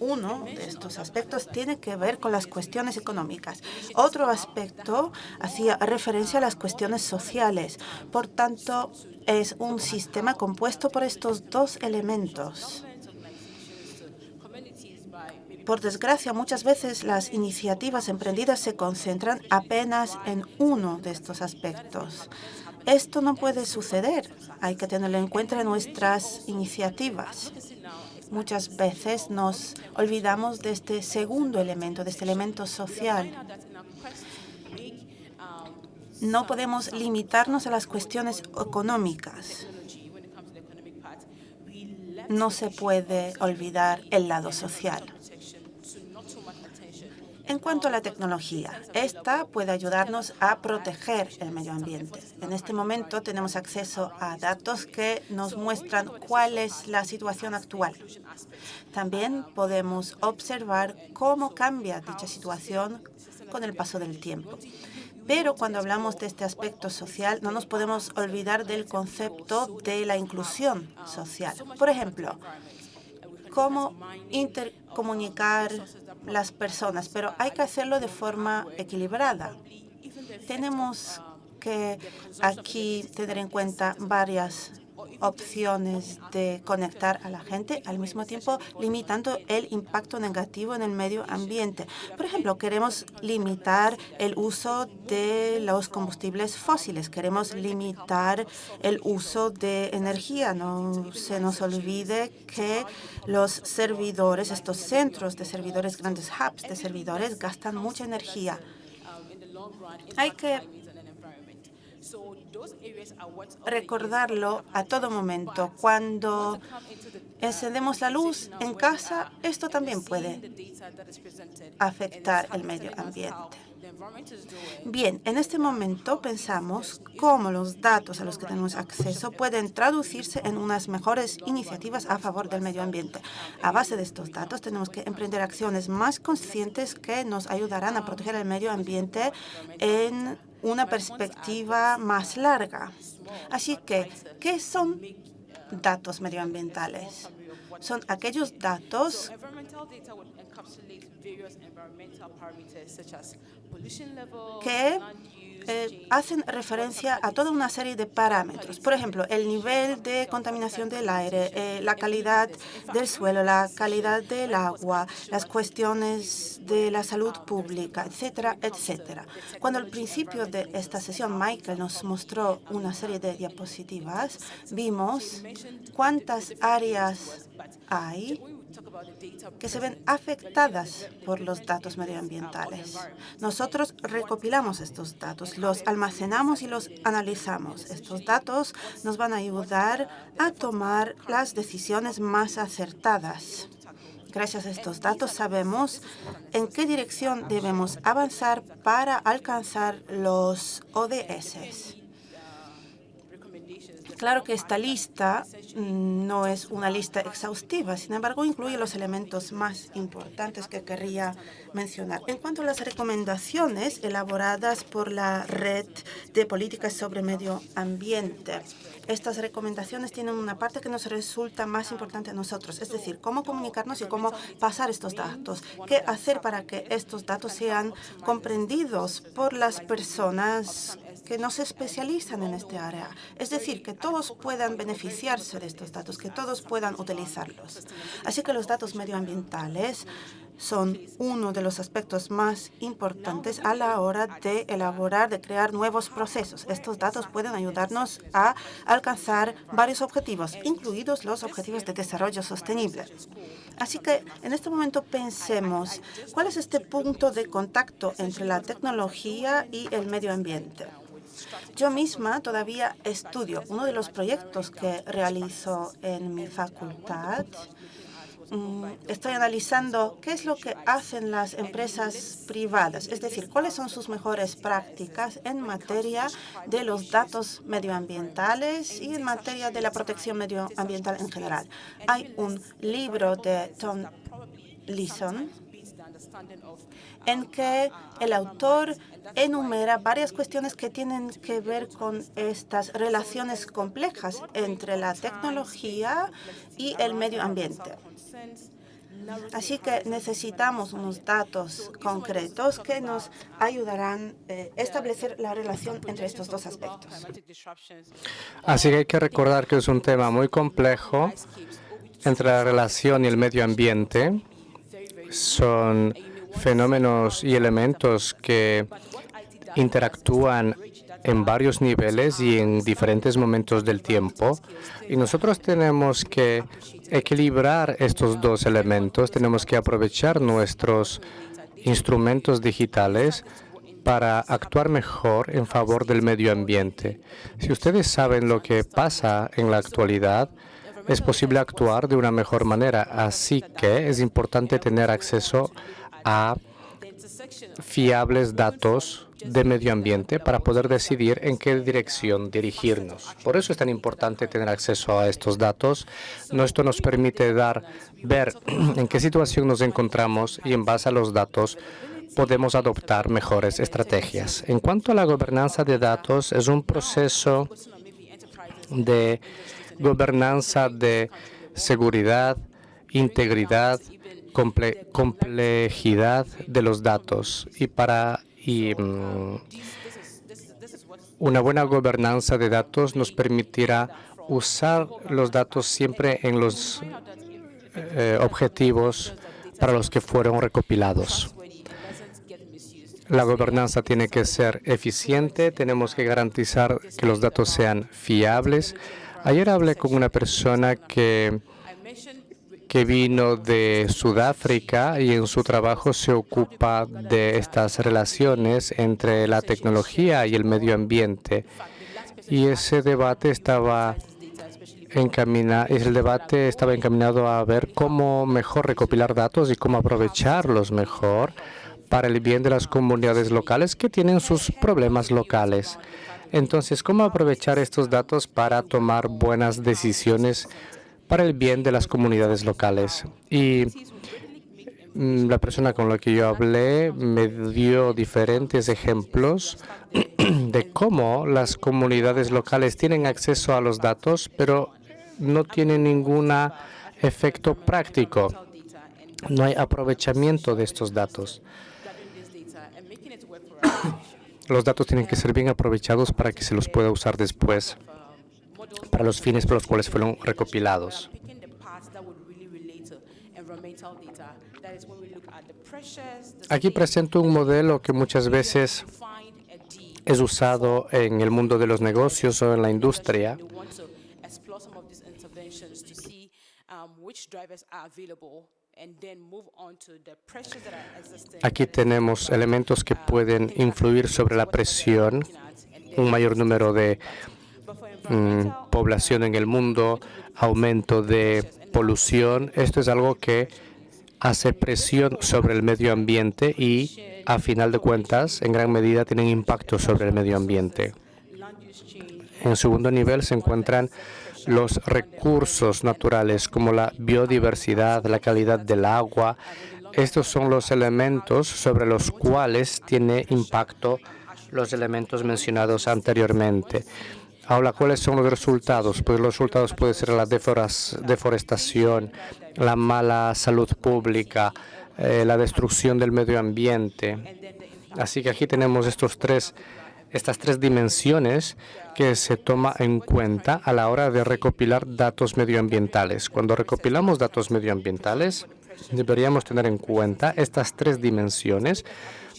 Uno de estos aspectos tiene que ver con las cuestiones económicas. Otro aspecto hacía referencia a las cuestiones sociales. Por tanto, es un sistema compuesto por estos dos elementos. Por desgracia, muchas veces las iniciativas emprendidas se concentran apenas en uno de estos aspectos. Esto no puede suceder. Hay que tenerlo en cuenta en nuestras iniciativas. Muchas veces nos olvidamos de este segundo elemento, de este elemento social. No podemos limitarnos a las cuestiones económicas. No se puede olvidar el lado social. En cuanto a la tecnología, esta puede ayudarnos a proteger el medio ambiente. En este momento tenemos acceso a datos que nos muestran cuál es la situación actual. También podemos observar cómo cambia dicha situación con el paso del tiempo. Pero cuando hablamos de este aspecto social, no nos podemos olvidar del concepto de la inclusión social. Por ejemplo, cómo intercomunicar las personas, pero hay que hacerlo de forma equilibrada. Tenemos que aquí tener en cuenta varias opciones de conectar a la gente, al mismo tiempo limitando el impacto negativo en el medio ambiente. Por ejemplo, queremos limitar el uso de los combustibles fósiles, queremos limitar el uso de energía. No se nos olvide que los servidores, estos centros de servidores, grandes hubs de servidores, gastan mucha energía. Hay que recordarlo a todo momento. Cuando encendemos la luz en casa, esto también puede afectar el medio ambiente. Bien, en este momento pensamos cómo los datos a los que tenemos acceso pueden traducirse en unas mejores iniciativas a favor del medio ambiente. A base de estos datos tenemos que emprender acciones más conscientes que nos ayudarán a proteger el medio ambiente en una perspectiva más larga. Así que, ¿qué son datos medioambientales? Son aquellos datos que eh, hacen referencia a toda una serie de parámetros. Por ejemplo, el nivel de contaminación del aire, eh, la calidad del suelo, la calidad del agua, las cuestiones de la salud pública, etcétera, etcétera. Cuando al principio de esta sesión Michael nos mostró una serie de diapositivas, vimos cuántas áreas hay que se ven afectadas por los datos medioambientales. Nosotros recopilamos estos datos, los almacenamos y los analizamos. Estos datos nos van a ayudar a tomar las decisiones más acertadas. Gracias a estos datos sabemos en qué dirección debemos avanzar para alcanzar los ODS. Claro que esta lista mm, no es una lista exhaustiva, sin embargo, incluye los elementos más importantes que querría mencionar. En cuanto a las recomendaciones elaboradas por la Red de Políticas sobre Medio Ambiente, estas recomendaciones tienen una parte que nos resulta más importante a nosotros, es decir, cómo comunicarnos y cómo pasar estos datos, qué hacer para que estos datos sean comprendidos por las personas que no se especializan en este área. Es decir, que todos puedan beneficiarse de estos datos, que todos puedan utilizarlos. Así que los datos medioambientales son uno de los aspectos más importantes a la hora de elaborar, de crear nuevos procesos. Estos datos pueden ayudarnos a alcanzar varios objetivos, incluidos los objetivos de desarrollo sostenible. Así que en este momento pensemos, ¿cuál es este punto de contacto entre la tecnología y el medio ambiente? Yo misma todavía estudio. Uno de los proyectos que realizo en mi facultad mm, estoy analizando qué es lo que hacen las empresas privadas, es decir, cuáles son sus mejores prácticas en materia de los datos medioambientales y en materia de la protección medioambiental en general. Hay un libro de Tom Leeson en que el autor enumera varias cuestiones que tienen que ver con estas relaciones complejas entre la tecnología y el medio ambiente. Así que necesitamos unos datos concretos que nos ayudarán a eh, establecer la relación entre estos dos aspectos. Así que hay que recordar que es un tema muy complejo entre la relación y el medio ambiente. Son fenómenos y elementos que interactúan en varios niveles y en diferentes momentos del tiempo. Y nosotros tenemos que equilibrar estos dos elementos, tenemos que aprovechar nuestros instrumentos digitales para actuar mejor en favor del medio ambiente. Si ustedes saben lo que pasa en la actualidad, es posible actuar de una mejor manera. Así que es importante tener acceso a fiables datos de medio ambiente para poder decidir en qué dirección dirigirnos. Por eso es tan importante tener acceso a estos datos. Esto nos permite dar, ver <clears throat> en qué situación nos encontramos y en base a los datos podemos adoptar mejores estrategias. En cuanto a la gobernanza de datos, es un proceso de gobernanza de seguridad, integridad, complejidad de los datos y para mm, una buena gobernanza de datos nos permitirá usar los datos siempre en los eh, objetivos para los que fueron recopilados. La gobernanza tiene que ser eficiente, tenemos que garantizar que los datos sean fiables. Ayer hablé con una persona que, que vino de Sudáfrica y en su trabajo se ocupa de estas relaciones entre la tecnología y el medio ambiente. Y ese debate estaba el debate estaba encaminado a ver cómo mejor recopilar datos y cómo aprovecharlos mejor para el bien de las comunidades locales que tienen sus problemas locales. Entonces, ¿cómo aprovechar estos datos para tomar buenas decisiones para el bien de las comunidades locales? Y mm, la persona con la que yo hablé me dio diferentes ejemplos <clears throat> de cómo las comunidades locales tienen acceso a los datos, pero no tienen ningún efecto práctico. No hay aprovechamiento de estos datos. Los datos tienen que ser bien aprovechados para que se los pueda usar después para los fines por los cuales fueron recopilados. Aquí presento un modelo que muchas veces es usado en el mundo de los negocios o en la industria. Aquí tenemos elementos que pueden influir sobre la presión, un mayor número de mm, población en el mundo, aumento de polución. Esto es algo que hace presión sobre el medio ambiente y, a final de cuentas, en gran medida tienen impacto sobre el medio ambiente. En segundo nivel se encuentran los recursos naturales como la biodiversidad, la calidad del agua. Estos son los elementos sobre los cuales tiene impacto los elementos mencionados anteriormente. Ahora, ¿cuáles son los resultados? Pues los resultados pueden ser la deforestación, la mala salud pública, eh, la destrucción del medio ambiente. Así que aquí tenemos estos tres estas tres dimensiones que se toma en cuenta a la hora de recopilar datos medioambientales. Cuando recopilamos datos medioambientales, deberíamos tener en cuenta estas tres dimensiones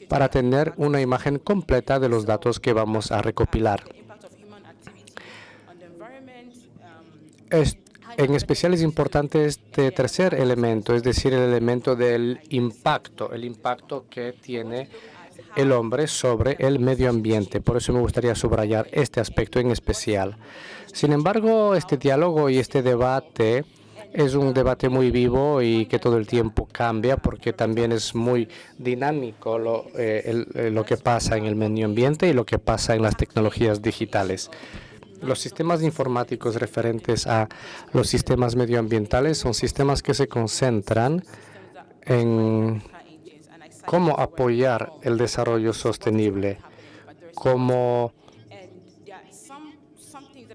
para tener una imagen completa de los datos que vamos a recopilar. en especial es importante este tercer elemento, es decir, el elemento del impacto, el impacto que tiene el hombre sobre el medio ambiente. Por eso me gustaría subrayar este aspecto en especial. Sin embargo, este diálogo y este debate es un debate muy vivo y que todo el tiempo cambia porque también es muy dinámico lo, eh, eh, lo que pasa en el medio ambiente y lo que pasa en las tecnologías digitales. Los sistemas informáticos referentes a los sistemas medioambientales son sistemas que se concentran en cómo apoyar el desarrollo sostenible, cómo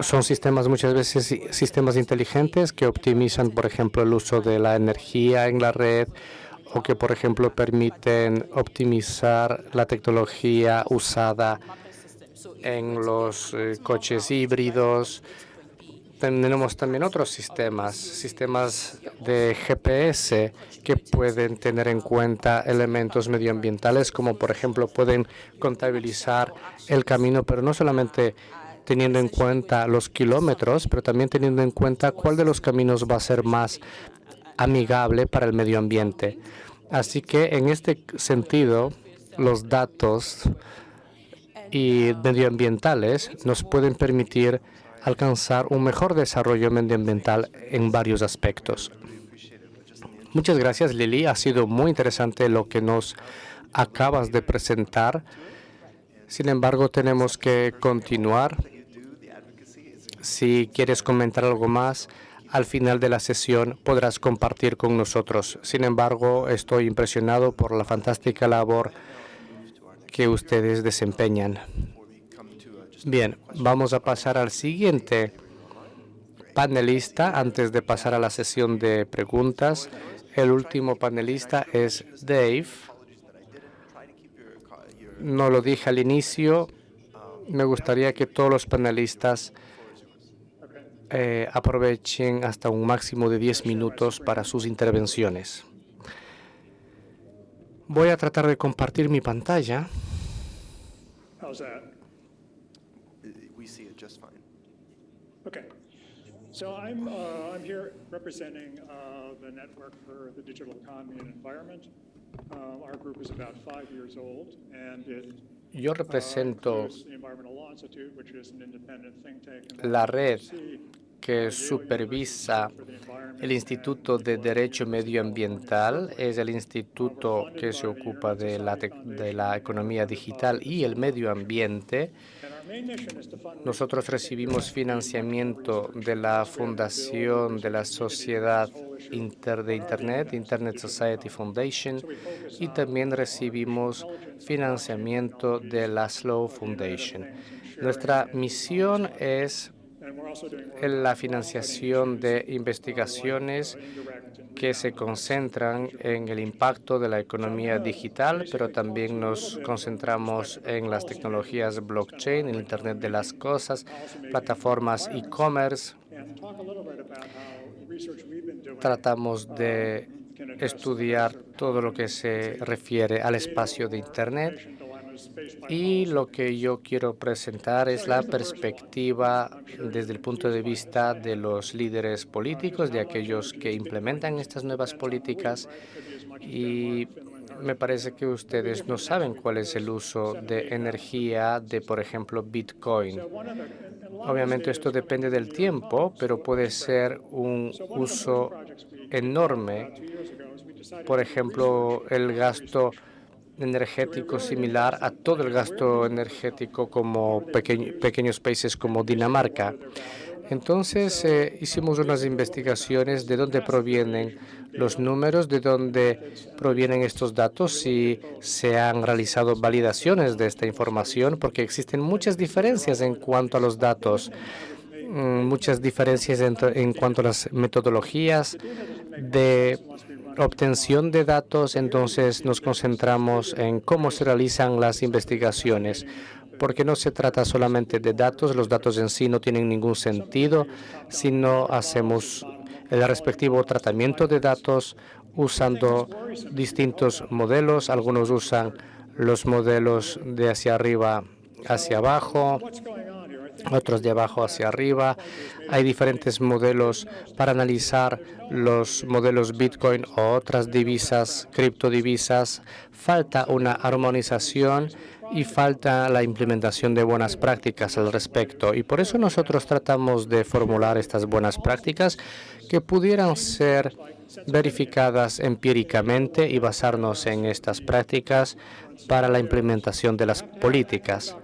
son sistemas muchas veces sistemas inteligentes que optimizan, por ejemplo, el uso de la energía en la red o que, por ejemplo, permiten optimizar la tecnología usada en los eh, coches híbridos, tenemos también otros sistemas, sistemas de GPS que pueden tener en cuenta elementos medioambientales, como por ejemplo pueden contabilizar el camino, pero no solamente teniendo en cuenta los kilómetros, pero también teniendo en cuenta cuál de los caminos va a ser más amigable para el medio ambiente. Así que en este sentido, los datos y medioambientales nos pueden permitir alcanzar un mejor desarrollo medioambiental en varios aspectos. Muchas gracias, Lili. Ha sido muy interesante lo que nos acabas de presentar. Sin embargo, tenemos que continuar. Si quieres comentar algo más, al final de la sesión podrás compartir con nosotros. Sin embargo, estoy impresionado por la fantástica labor que ustedes desempeñan. Bien, vamos a pasar al siguiente panelista antes de pasar a la sesión de preguntas. El último panelista es Dave. No lo dije al inicio. Me gustaría que todos los panelistas eh, aprovechen hasta un máximo de 10 minutos para sus intervenciones. Voy a tratar de compartir mi pantalla. Uh, we see it just fine. Okay. So I'm, uh, I'm here representing uh, the Network for the Digital Economy and Environment. Uh, our group is about five years old, and it Yo represento la red que supervisa el Instituto de Derecho Medioambiental. Es el instituto que se ocupa de la, de la economía digital y el medio ambiente. Nosotros recibimos financiamiento de la Fundación de la Sociedad Inter de Internet, Internet Society Foundation, y también recibimos financiamiento de la Slow Foundation. Nuestra misión es la financiación de investigaciones que se concentran en el impacto de la economía digital, pero también nos concentramos en las tecnologías blockchain, el Internet de las cosas, plataformas e-commerce. Tratamos de estudiar todo lo que se refiere al espacio de Internet y lo que yo quiero presentar es la perspectiva desde el punto de vista de los líderes políticos, de aquellos que implementan estas nuevas políticas y me parece que ustedes no saben cuál es el uso de energía de, por ejemplo, Bitcoin. Obviamente esto depende del tiempo, pero puede ser un uso enorme. Por ejemplo, el gasto energético similar a todo el gasto energético como pequeños países como Dinamarca. Entonces eh, hicimos unas investigaciones de dónde provienen los números, de dónde provienen estos datos, si se han realizado validaciones de esta información, porque existen muchas diferencias en cuanto a los datos, mm, muchas diferencias en cuanto a las metodologías de obtención de datos, entonces nos concentramos en cómo se realizan las investigaciones, porque no se trata solamente de datos, los datos en sí no tienen ningún sentido si no hacemos el respectivo tratamiento de datos usando distintos modelos. Algunos usan los modelos de hacia arriba hacia abajo, otros de abajo hacia arriba. Hay diferentes modelos para analizar los modelos Bitcoin o otras divisas, criptodivisas. Falta una armonización y falta la implementación de buenas prácticas al respecto. Y por eso nosotros tratamos de formular estas buenas prácticas que pudieran ser verificadas empíricamente y basarnos en estas prácticas para la implementación de las políticas.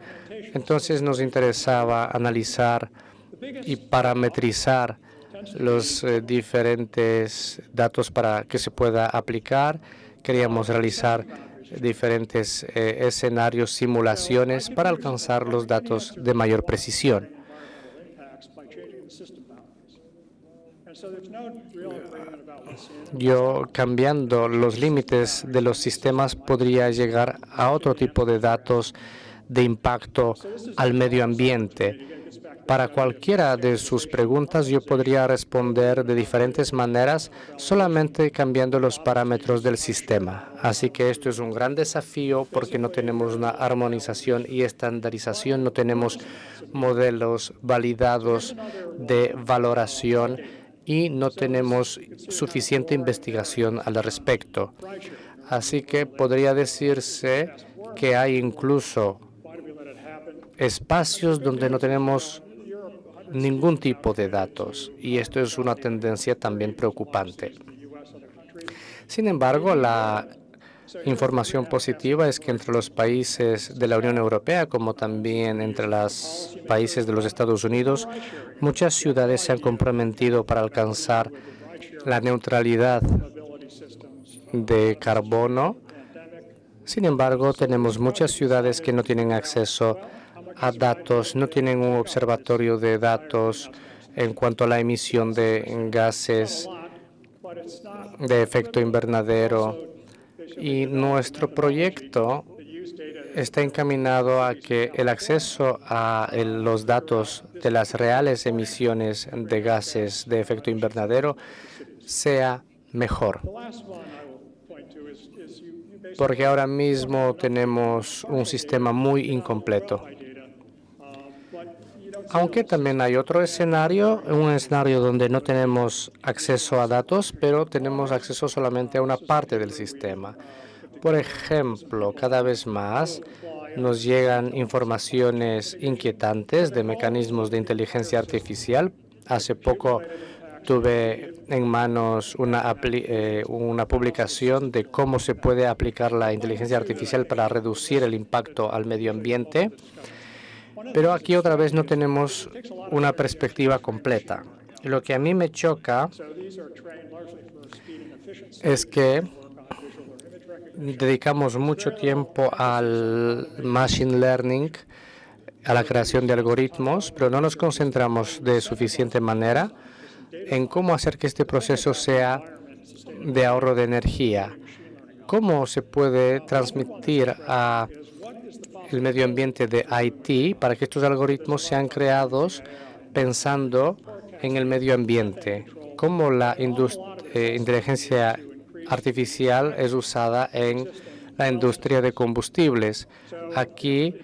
Entonces nos interesaba analizar y parametrizar los eh, diferentes datos para que se pueda aplicar. Queríamos realizar diferentes eh, escenarios, simulaciones para alcanzar los datos de mayor precisión. Yo, cambiando los límites de los sistemas, podría llegar a otro tipo de datos de impacto al medio ambiente. Para cualquiera de sus preguntas yo podría responder de diferentes maneras solamente cambiando los parámetros del sistema. Así que esto es un gran desafío porque no tenemos una armonización y estandarización, no tenemos modelos validados de valoración y no tenemos suficiente investigación al respecto. Así que podría decirse que hay incluso espacios donde no tenemos ningún tipo de datos y esto es una tendencia también preocupante. Sin embargo, la información positiva es que entre los países de la Unión Europea, como también entre los países de los Estados Unidos, muchas ciudades se han comprometido para alcanzar la neutralidad de carbono. Sin embargo, tenemos muchas ciudades que no tienen acceso a datos, no tienen un observatorio de datos en cuanto a la emisión de gases de efecto invernadero. Y nuestro proyecto está encaminado a que el acceso a los datos de las reales emisiones de gases de efecto invernadero sea mejor. Porque ahora mismo tenemos un sistema muy incompleto. Aunque también hay otro escenario, un escenario donde no tenemos acceso a datos, pero tenemos acceso solamente a una parte del sistema. Por ejemplo, cada vez más nos llegan informaciones inquietantes de mecanismos de inteligencia artificial. Hace poco tuve en manos una, eh, publicación de cómo se puede aplicar la inteligencia artificial para reducir el impacto al medio ambiente. Pero aquí otra vez no tenemos una perspectiva completa. Lo que a mí me choca es que dedicamos mucho tiempo al machine learning, a la creación de algoritmos, pero no nos concentramos de suficiente manera en cómo hacer que este proceso sea de ahorro de energía. ¿Cómo se puede transmitir a el medio ambiente de IT para que estos algoritmos sean creados pensando en el medio ambiente? ¿Cómo la eh, inteligencia artificial es usada en la industria de combustibles. Aquí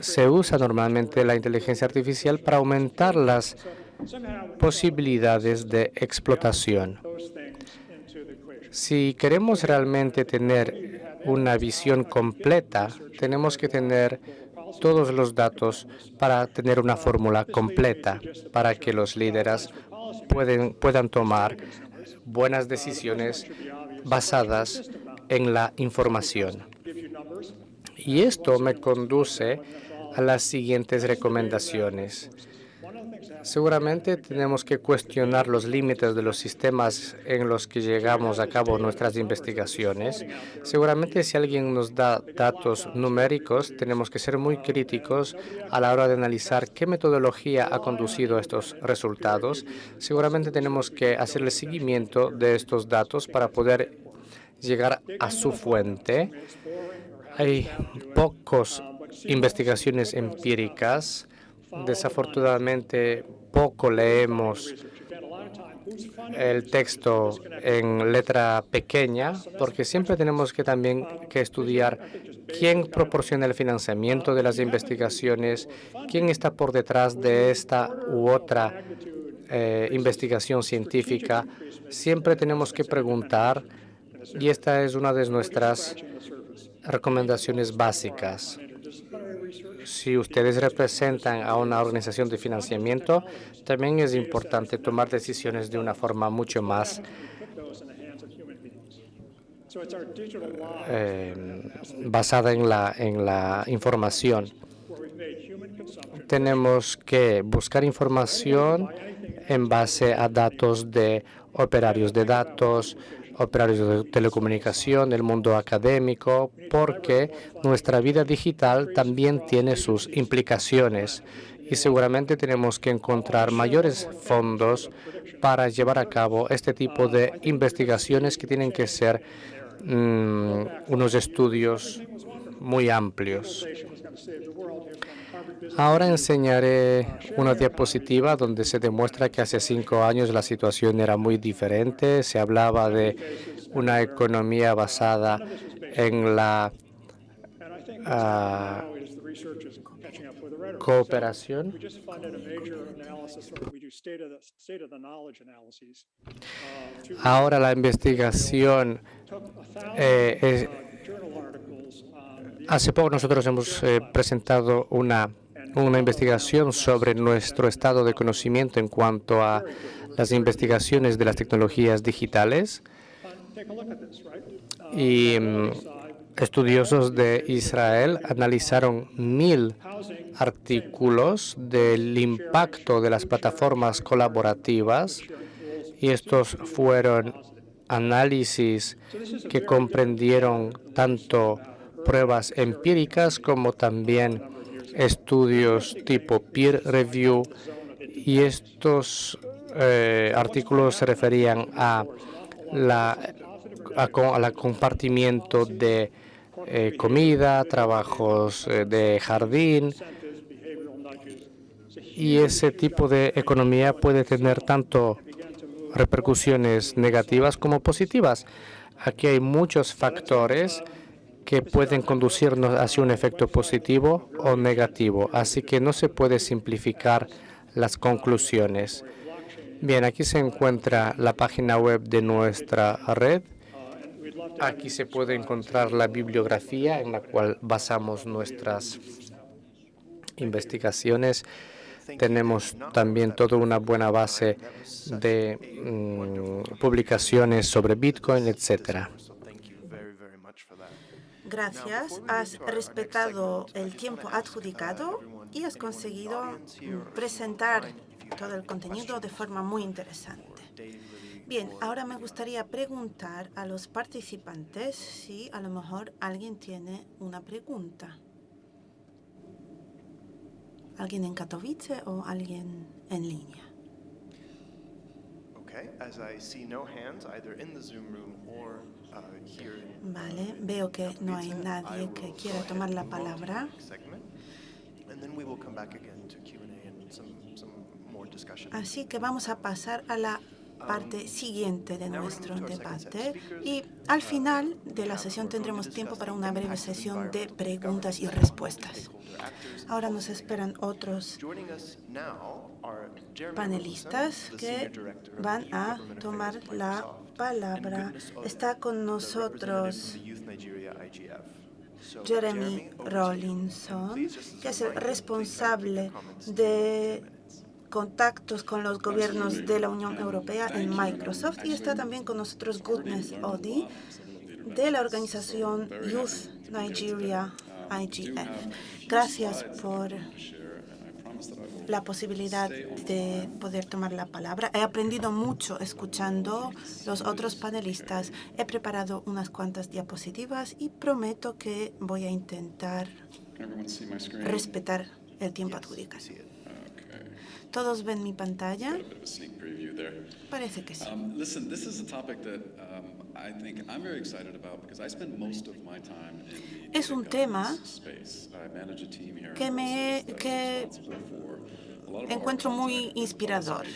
se usa normalmente la inteligencia artificial para aumentar las posibilidades de explotación. Si queremos realmente tener una visión completa, tenemos que tener todos los datos para tener una fórmula completa, para que los líderes pueden, puedan tomar buenas decisiones basadas en la información. Y esto me conduce a las siguientes recomendaciones. Seguramente tenemos que cuestionar los límites de los sistemas en los que llegamos a cabo nuestras investigaciones. Seguramente si alguien nos da datos numéricos, tenemos que ser muy críticos a la hora de analizar qué metodología ha conducido a estos resultados. Seguramente tenemos que hacerle seguimiento de estos datos para poder llegar a su fuente. Hay pocas investigaciones empíricas. Desafortunadamente, poco leemos el texto en letra pequeña, porque siempre tenemos que también que estudiar quién proporciona el financiamiento de las investigaciones, quién está por detrás de esta u otra eh, investigación científica. Siempre tenemos que preguntar y esta es una de nuestras recomendaciones básicas. Si ustedes representan a una organización de financiamiento, también es importante tomar decisiones de una forma mucho más eh, basada en la, en la información. Tenemos que buscar información en base a datos de operarios de datos, operarios de telecomunicación, el mundo académico, porque nuestra vida digital también tiene sus implicaciones y seguramente tenemos que encontrar mayores fondos para llevar a cabo este tipo de investigaciones que tienen que ser mm, unos estudios muy amplios. Ahora enseñaré una diapositiva donde se demuestra que hace cinco años la situación era muy diferente. Se hablaba de una economía basada en la ah, cooperación. Ahora la investigación eh, Hace poco nosotros hemos eh, presentado una una investigación sobre nuestro estado de conocimiento en cuanto a las investigaciones de las tecnologías digitales. Y mm, estudiosos de Israel analizaron mil artículos del impacto de las plataformas colaborativas y estos fueron análisis que comprendieron tanto pruebas empíricas como también estudios tipo peer review y estos eh, artículos se referían a la, a, compartimiento de eh, comida, trabajos eh, de jardín, y ese tipo de economía puede tener tanto repercusiones negativas como positivas. Aquí hay muchos factores que pueden conducirnos hacia un efecto positivo o negativo, así que no se puede simplificar las conclusiones. Bien, aquí se encuentra la página web de nuestra red. Aquí se puede encontrar la bibliografía en la cual basamos nuestras investigaciones. Tenemos también toda una buena base de mm, publicaciones sobre Bitcoin, etcétera. Gracias. Has respetado el tiempo adjudicado y has conseguido presentar todo el contenido de forma muy interesante. Bien, ahora me gustaría preguntar a los participantes si a lo mejor alguien tiene una pregunta. ¿Alguien en Katowice o alguien en línea? Vale, veo que no hay nadie que quiera tomar la palabra. Así que vamos a pasar a la parte siguiente de nuestro debate y al final de la sesión tendremos tiempo para una breve sesión de preguntas y respuestas. Ahora nos esperan otros panelistas que van a tomar la palabra. Está con nosotros Jeremy Rawlinson, que es el responsable de contactos con los gobiernos de la Unión Europea en Microsoft y está también con nosotros Goodness Odi de la organización Youth Nigeria IGF. Gracias por la posibilidad de poder tomar la palabra. He aprendido mucho escuchando los otros panelistas. He preparado unas cuantas diapositivas y prometo que voy a intentar respetar el tiempo adjudicado. ¿Todos ven mi pantalla? Parece que sí. Es un tema que me que encuentro muy inspirador.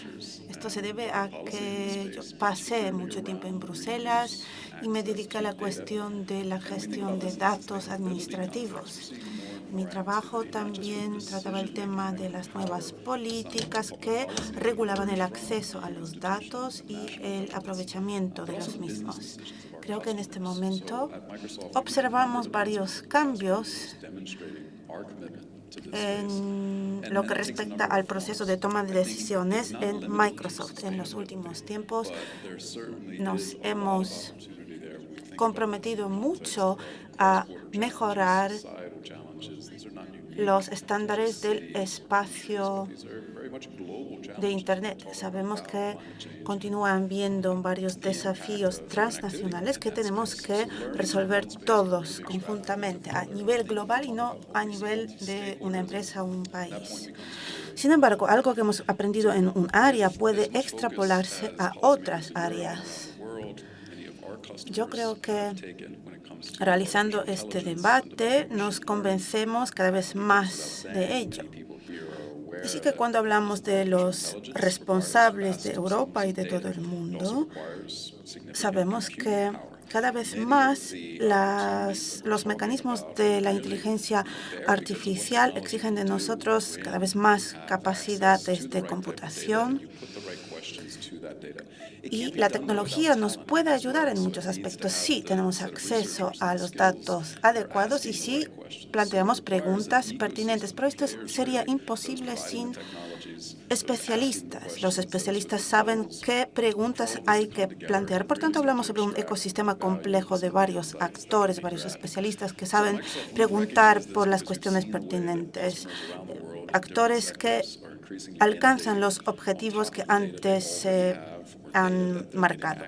Esto se debe a que yo pasé mucho tiempo en Bruselas y me dediqué a la cuestión de la gestión de datos administrativos. Mi trabajo también trataba el tema de las nuevas políticas que regulaban el acceso a los datos y el aprovechamiento de los mismos. Creo que en este momento observamos varios cambios en lo que respecta al proceso de toma de decisiones en Microsoft. En los últimos tiempos nos hemos comprometido mucho a mejorar los estándares del espacio de Internet. Sabemos que continúan viendo varios desafíos transnacionales que tenemos que resolver todos conjuntamente a nivel global y no a nivel de una empresa o un país. Sin embargo, algo que hemos aprendido en un área puede extrapolarse a otras áreas. Yo creo que realizando este debate nos convencemos cada vez más de ello. Así que cuando hablamos de los responsables de Europa y de todo el mundo, sabemos que cada vez más los mecanismos de la inteligencia artificial exigen de nosotros cada vez más capacidades de computación y la tecnología nos puede ayudar en muchos aspectos si tenemos acceso a los datos adecuados y si planteamos preguntas pertinentes. Pero esto sería imposible sin especialistas. Los especialistas saben qué preguntas hay que plantear. Por tanto, hablamos sobre un ecosistema complejo de varios actores, varios especialistas que saben preguntar por las cuestiones pertinentes. Actores que alcanzan los objetivos que antes se han marcado.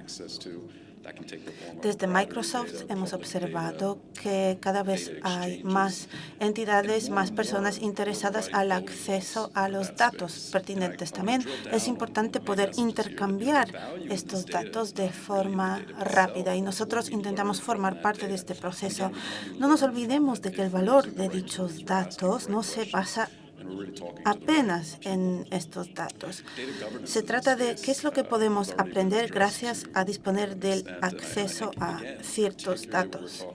Desde Microsoft hemos observado que cada vez hay más entidades, más personas interesadas al acceso a los datos pertinentes. También es importante poder intercambiar estos datos de forma rápida y nosotros intentamos formar parte de este proceso. No nos olvidemos de que el valor de dichos datos no se basa apenas en estos datos. Se trata de qué es lo que podemos aprender gracias a disponer del acceso a ciertos datos.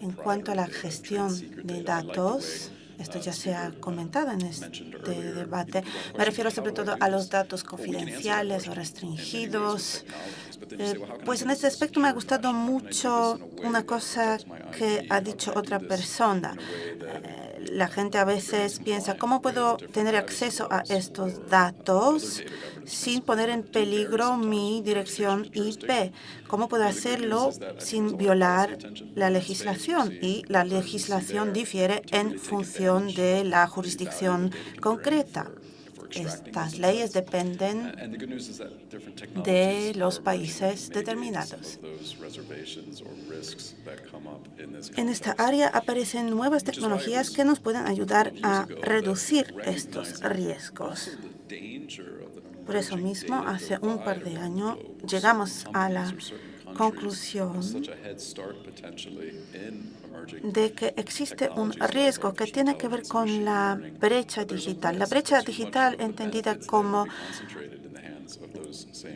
En cuanto a la gestión de datos, esto ya se ha comentado en este debate. Me refiero sobre todo a los datos confidenciales o restringidos. Eh, pues en este aspecto me ha gustado mucho una cosa que ha dicho otra persona. La gente a veces piensa, ¿cómo puedo tener acceso a estos datos sin poner en peligro mi dirección IP? ¿Cómo puedo hacerlo sin violar la legislación? Y la legislación difiere en función de la jurisdicción concreta. Estas leyes dependen de los países determinados. En esta área aparecen nuevas tecnologías que nos pueden ayudar a reducir estos riesgos. Por eso mismo, hace un par de años llegamos a la conclusión de que existe un riesgo que tiene que ver con la brecha digital. La brecha digital entendida como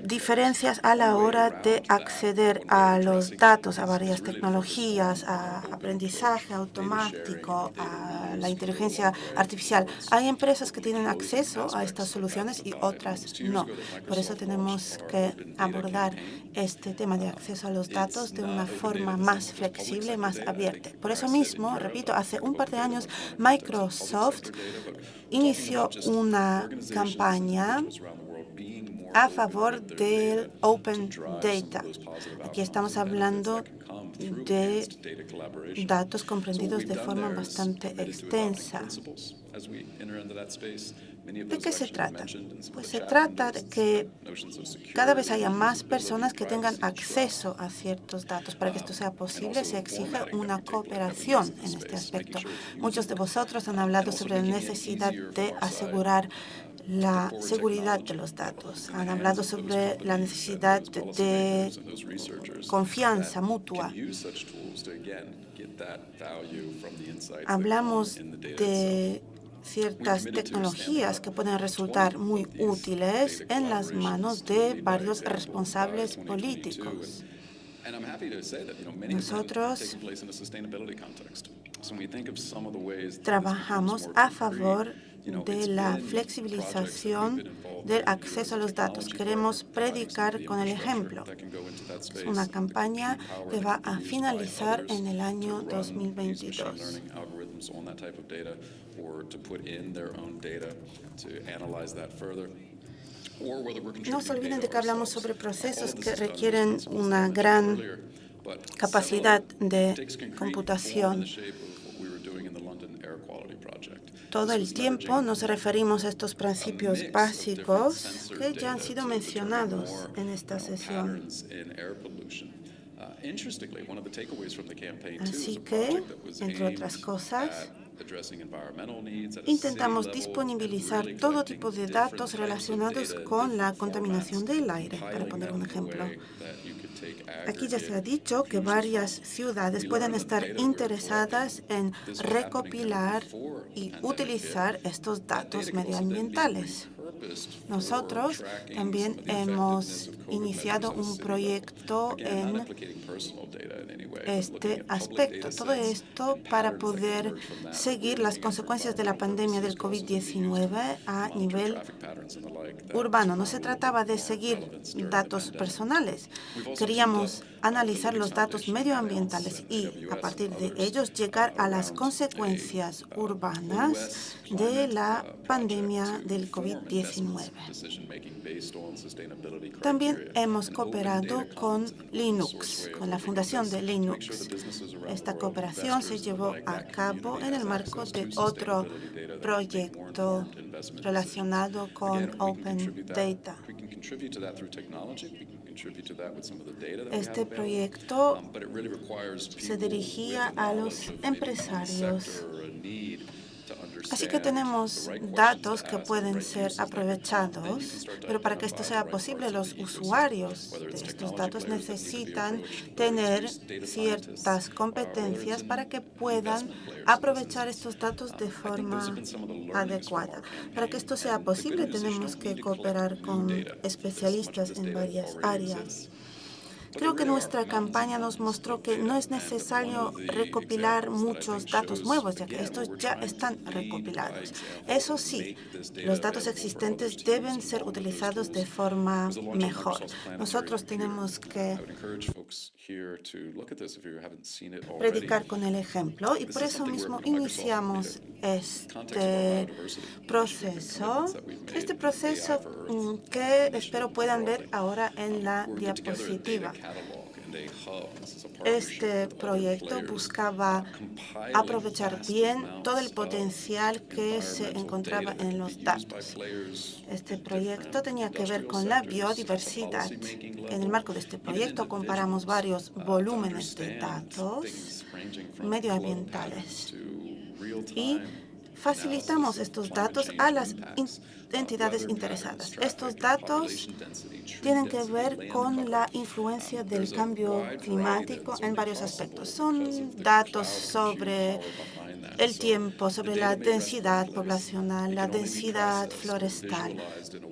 diferencias a la hora de acceder a los datos, a varias tecnologías, a aprendizaje automático, a la inteligencia artificial. Hay empresas que tienen acceso a estas soluciones y otras no. Por eso tenemos que abordar este tema de acceso a los datos de una forma más flexible, más abierta. Por eso mismo, repito, hace un par de años Microsoft inició una campaña a favor del Open Data. Aquí estamos hablando de datos comprendidos de forma bastante extensa. ¿De qué se trata? Pues se trata de que cada vez haya más personas que tengan acceso a ciertos datos. Para que esto sea posible, se exige una cooperación en este aspecto. Muchos de vosotros han hablado sobre la necesidad de asegurar la seguridad de los datos. Han hablado sobre la necesidad de confianza mutua. Hablamos de ciertas tecnologías que pueden resultar muy útiles en las manos de varios responsables políticos. Nosotros trabajamos a favor de la flexibilización del acceso a los datos. Queremos predicar con el ejemplo. Es una campaña que va a finalizar en el año 2022. No se olviden de que hablamos sobre procesos que requieren una gran capacidad de computación todo el tiempo nos referimos a estos principios básicos que ya han sido mencionados en esta sesión. Así que, entre otras cosas, intentamos disponibilizar todo tipo de datos relacionados con la contaminación del aire, para poner un ejemplo. Aquí ya se ha dicho que varias ciudades pueden estar interesadas en recopilar y utilizar estos datos medioambientales. Nosotros también hemos iniciado un proyecto en este aspecto. Todo esto para poder seguir las consecuencias de la pandemia del COVID-19 a nivel urbano. No se trataba de seguir datos personales. Queríamos analizar los datos medioambientales y, a partir de ellos, llegar a las consecuencias urbanas de la pandemia del COVID-19. También hemos cooperado con Linux, con la fundación de Linux. Esta cooperación se llevó a cabo en el marco de otro proyecto relacionado con Open Data. Este proyecto se dirigía a los empresarios Así que tenemos datos que pueden ser aprovechados, pero para que esto sea posible, los usuarios de estos datos necesitan tener ciertas competencias para que puedan aprovechar estos datos de forma adecuada. Para que esto sea posible, tenemos que cooperar con especialistas en varias áreas. Creo que nuestra campaña nos mostró que no es necesario recopilar muchos datos nuevos, ya que estos ya están recopilados. Eso sí, los datos existentes deben ser utilizados de forma mejor. Nosotros tenemos que predicar con el ejemplo y por eso mismo iniciamos este proceso, este proceso que espero puedan ver ahora en la diapositiva. Este proyecto buscaba aprovechar bien todo el potencial que se encontraba en los datos. Este proyecto tenía que ver con la biodiversidad. En el marco de este proyecto comparamos varios volúmenes de datos medioambientales y facilitamos estos datos a las entidades interesadas. Estos datos tienen que ver con la influencia del cambio climático en varios aspectos. Son datos sobre el tiempo, sobre la densidad poblacional, la densidad florestal.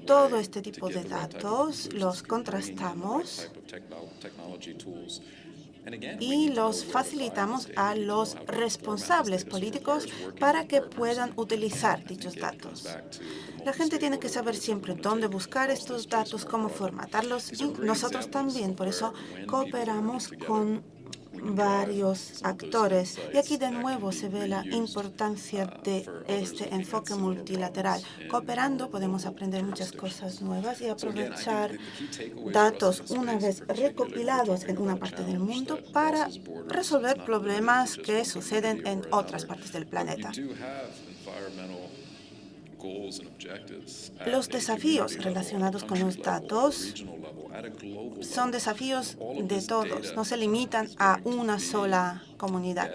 Todo este tipo de datos los contrastamos y los facilitamos a los responsables políticos para que puedan utilizar dichos datos. La gente tiene que saber siempre dónde buscar estos datos, cómo formatarlos y nosotros también. Por eso cooperamos con varios actores. Y aquí de nuevo se ve la importancia de este enfoque multilateral. Cooperando podemos aprender muchas cosas nuevas y aprovechar datos una vez recopilados en una parte del mundo para resolver problemas que suceden en otras partes del planeta. Los desafíos relacionados con los datos son desafíos de todos, no se limitan a una sola comunidad.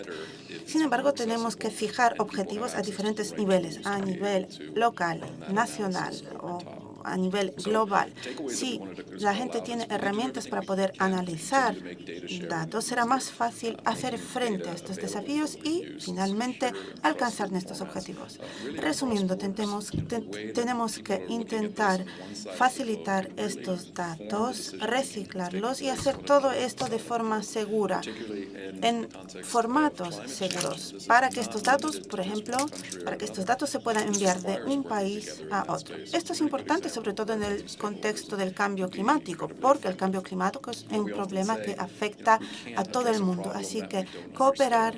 Sin embargo, tenemos que fijar objetivos a diferentes niveles, a nivel local, nacional o a nivel global. Si la gente tiene herramientas para poder analizar datos, será más fácil hacer frente a estos desafíos y, finalmente, alcanzar nuestros objetivos. Resumiendo, tenemos, tenemos que intentar facilitar estos datos, reciclarlos y hacer todo esto de forma segura, en formatos seguros, para que estos datos, por ejemplo, para que estos datos se puedan enviar de un país a otro. Esto es importante sobre todo en el contexto del cambio climático, porque el cambio climático es un problema que afecta a todo el mundo. Así que cooperar,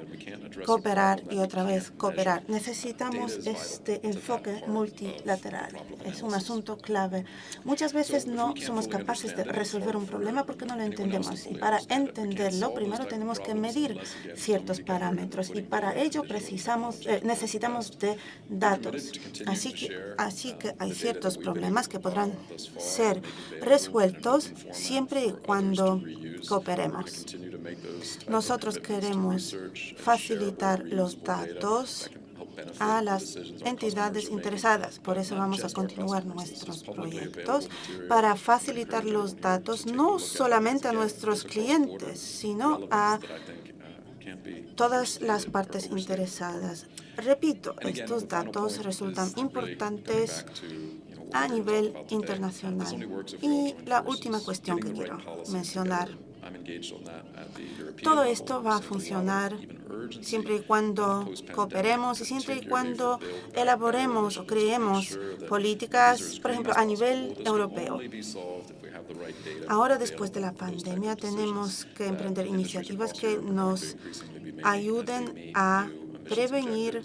cooperar y otra vez cooperar. Necesitamos este enfoque multilateral. Es un asunto clave. Muchas veces no somos capaces de resolver un problema porque no lo entendemos. Y para entenderlo, primero tenemos que medir ciertos parámetros. Y para ello precisamos, eh, necesitamos de datos. Así que, así que hay ciertos problemas que podrán ser resueltos siempre y cuando cooperemos. Nosotros queremos facilitar los datos a las entidades interesadas. Por eso vamos a continuar nuestros proyectos para facilitar los datos no solamente a nuestros clientes, sino a todas las partes interesadas. Repito, estos datos resultan importantes a nivel internacional. Y la última cuestión que quiero mencionar. Todo esto va a funcionar siempre y cuando cooperemos y siempre y cuando elaboremos o creemos políticas, por ejemplo, a nivel europeo. Ahora, después de la pandemia, tenemos que emprender iniciativas que nos ayuden a prevenir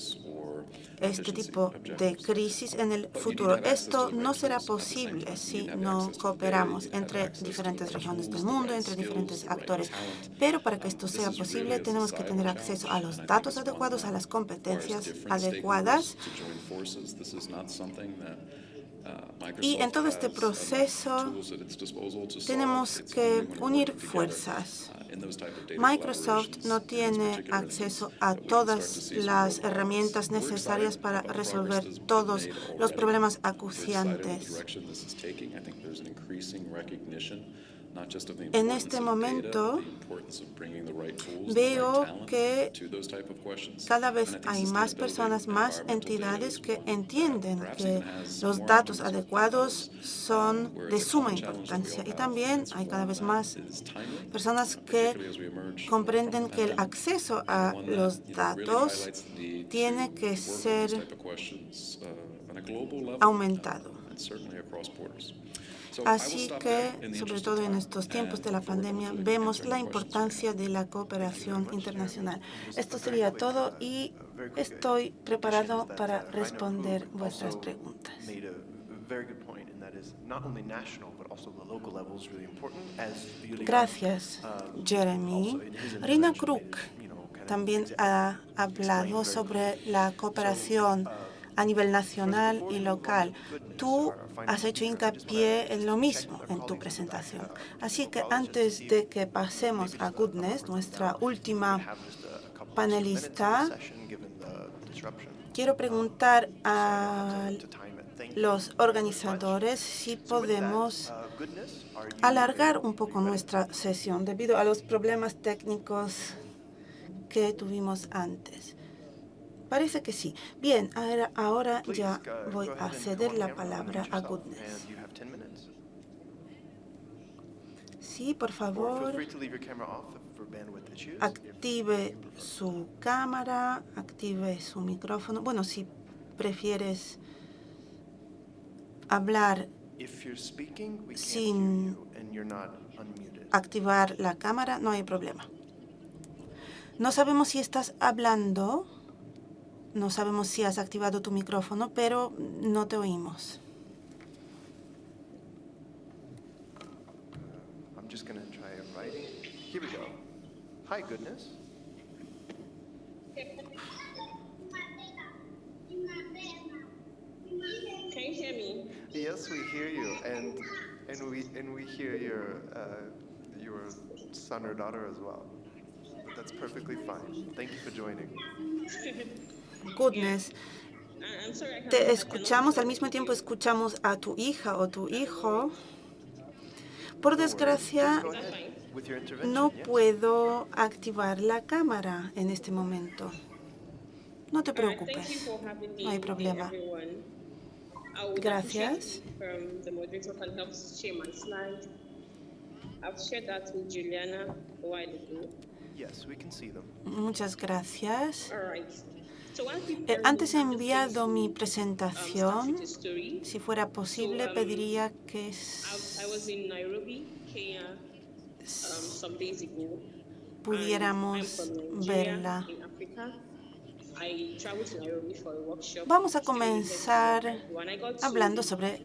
este tipo de crisis en el futuro. Esto no será posible si no cooperamos entre diferentes regiones del mundo, entre diferentes actores. Pero para que esto sea posible, tenemos que tener acceso a los datos adecuados, a las competencias adecuadas. Y en todo este proceso tenemos que unir fuerzas. Microsoft no tiene acceso a todas las herramientas necesarias para resolver todos los problemas acuciantes. En este momento veo que cada vez hay más personas, más entidades que entienden que los datos adecuados son de suma importancia. Y también hay cada vez más personas que comprenden que el acceso a los datos tiene que ser aumentado. Así que, sobre todo en estos tiempos de la pandemia, vemos la importancia de la cooperación internacional. Esto sería todo y estoy preparado para responder vuestras preguntas. Gracias, Jeremy. Rina Kruk también ha hablado sobre la cooperación a nivel nacional y local. Tú has hecho hincapié en lo mismo en tu presentación. Así que antes de que pasemos a Goodness, nuestra última panelista, quiero preguntar a los organizadores si podemos alargar un poco nuestra sesión debido a los problemas técnicos que tuvimos antes. Parece que sí. Bien, ahora, ahora ya voy a ceder la palabra a Goodness. Sí, por favor, active su cámara, active su micrófono. Bueno, si prefieres hablar sin activar la cámara, no hay problema. No sabemos si estás hablando no sabemos si has activado tu micrófono, pero no te oímos. I'm just going to try it writing. Here we go. Hi, goodness. Can you hear me? Yes, we hear you, and and we and we hear your uh, your son or daughter as well. But that's perfectly fine. Thank you for joining. <laughs> Goodness. Te escuchamos, al mismo tiempo escuchamos a tu hija o tu hijo. Por desgracia, no puedo activar la cámara en este momento. No te preocupes, no hay problema. Gracias. Muchas gracias. Eh, antes he enviado mi presentación. Si fuera posible, pediría que pudiéramos verla. Vamos a comenzar hablando sobre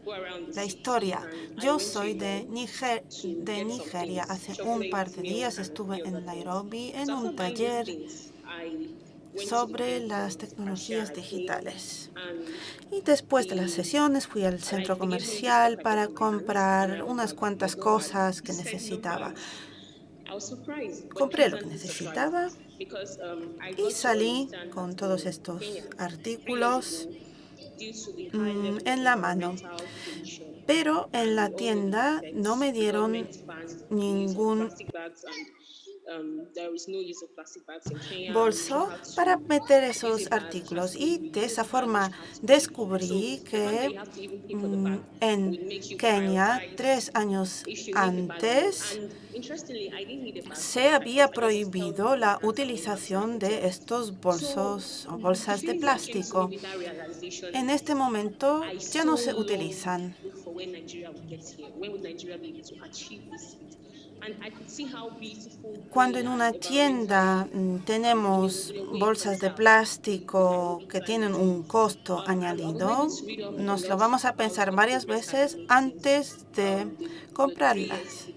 la historia. Yo soy de, Niger de Nigeria. Hace un par de días estuve en Nairobi en un taller sobre las tecnologías digitales. Y después de las sesiones fui al centro comercial para comprar unas cuantas cosas que necesitaba. Compré lo que necesitaba y salí con todos estos artículos mm, en la mano. Pero en la tienda no me dieron ningún bolso para meter esos artículos. y de esa forma descubrí que mm, en Kenia, tres años antes, se había prohibido la utilización de estos bolsos o bolsas de plástico. En este momento ya no se utilizan. Cuando en una tienda mm, tenemos bolsas de plástico que tienen un costo añadido, nos lo vamos a pensar varias veces antes de comprarlas.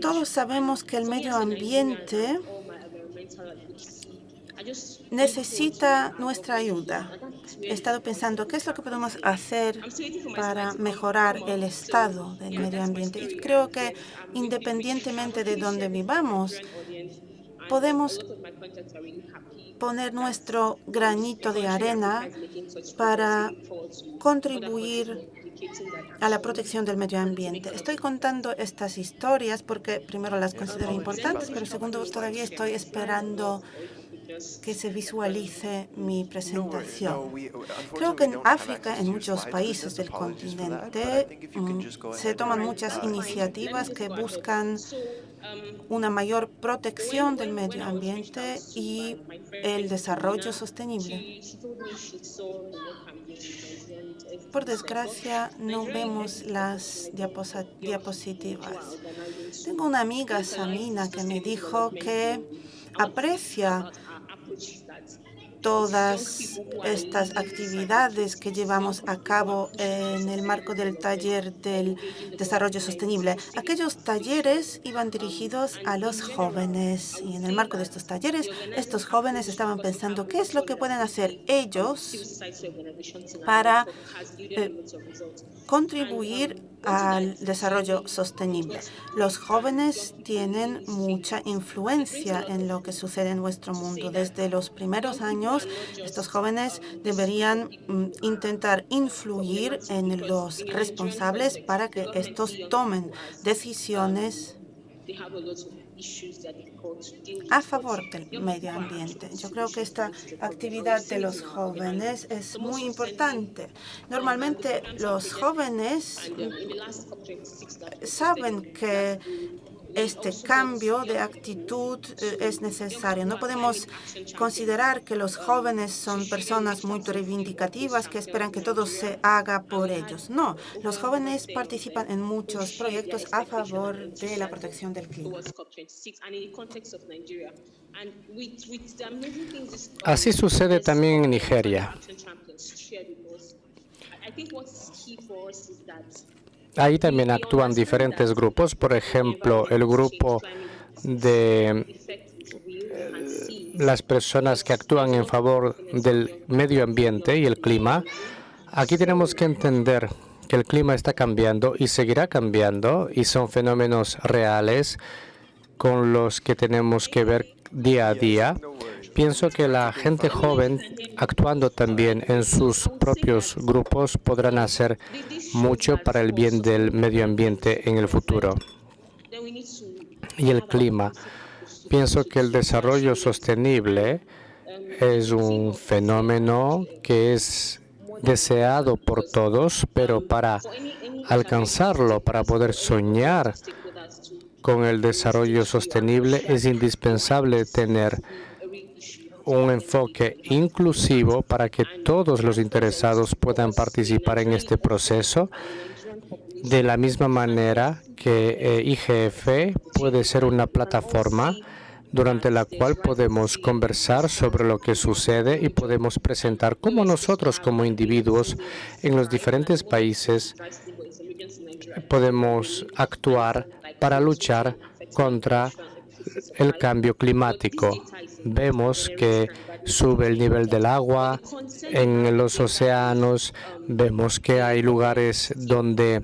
Todos sabemos que el medio ambiente necesita nuestra ayuda. He estado pensando qué es lo que podemos hacer para mejorar el estado del medio ambiente. Y creo que independientemente de dónde vivamos, podemos poner nuestro granito de arena para contribuir a la protección del medio ambiente. Estoy contando estas historias porque primero las considero importantes, pero segundo todavía estoy esperando que se visualice mi presentación. Creo que en África, en muchos países del continente, mm, se toman muchas iniciativas que buscan una mayor protección del medio ambiente y el desarrollo sostenible. Por desgracia, no vemos las diapositivas. Tengo una amiga, Samina, que me dijo que aprecia todas estas actividades que llevamos a cabo en el marco del taller del desarrollo sostenible. Aquellos talleres iban dirigidos a los jóvenes y en el marco de estos talleres estos jóvenes estaban pensando qué es lo que pueden hacer ellos para eh, contribuir al desarrollo sostenible. Los jóvenes tienen mucha influencia en lo que sucede en nuestro mundo. Desde los primeros años, estos jóvenes deberían mm, intentar influir en los responsables para que estos tomen decisiones a favor del medio ambiente. Yo creo que esta actividad de los jóvenes es muy importante. Normalmente los jóvenes saben que este cambio de actitud eh, es necesario. No podemos considerar que los jóvenes son personas muy reivindicativas que esperan que todo se haga por ellos. No, los jóvenes participan en muchos proyectos a favor de la protección del clima. Así sucede también en Nigeria. Ahí también actúan diferentes grupos, por ejemplo, el grupo de eh, las personas que actúan en favor del medio ambiente y el clima. Aquí tenemos que entender que el clima está cambiando y seguirá cambiando y son fenómenos reales con los que tenemos que ver día a día. Pienso que la gente joven, actuando también en sus propios grupos, podrán hacer mucho para el bien del medio ambiente en el futuro. Y el clima. Pienso que el desarrollo sostenible es un fenómeno que es deseado por todos, pero para alcanzarlo, para poder soñar con el desarrollo sostenible, es indispensable tener un enfoque inclusivo para que todos los interesados puedan participar en este proceso. De la misma manera que eh, IGF puede ser una plataforma durante la cual podemos conversar sobre lo que sucede y podemos presentar cómo nosotros como individuos en los diferentes países podemos actuar para luchar contra el cambio climático. Vemos que sube el nivel del agua en los océanos, vemos que hay lugares donde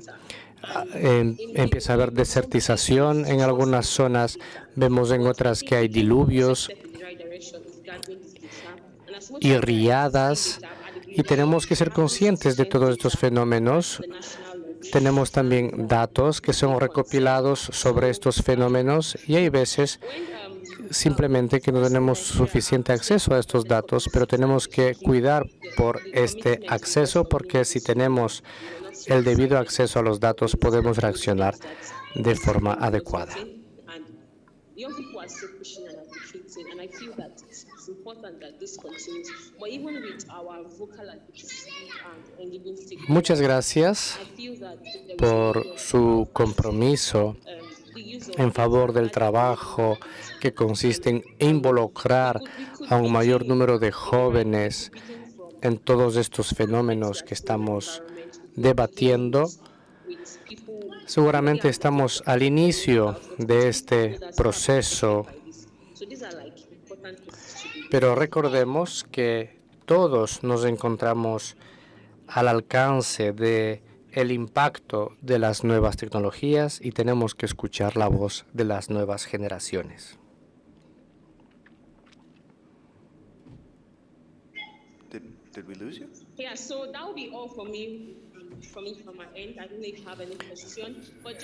ah, em, empieza a haber desertización en algunas zonas, vemos en otras que hay diluvios y riadas, y tenemos que ser conscientes de todos estos fenómenos tenemos también datos que son recopilados sobre estos fenómenos y hay veces simplemente que no tenemos suficiente acceso a estos datos, pero tenemos que cuidar por este acceso porque si tenemos el debido acceso a los datos podemos reaccionar de forma adecuada. Muchas gracias por su compromiso en favor del trabajo que consiste en involucrar a un mayor número de jóvenes en todos estos fenómenos que estamos debatiendo. Seguramente estamos al inicio de este proceso Pero recordemos que todos nos encontramos al alcance de el impacto de las nuevas tecnologías y tenemos que escuchar la voz de las nuevas generaciones.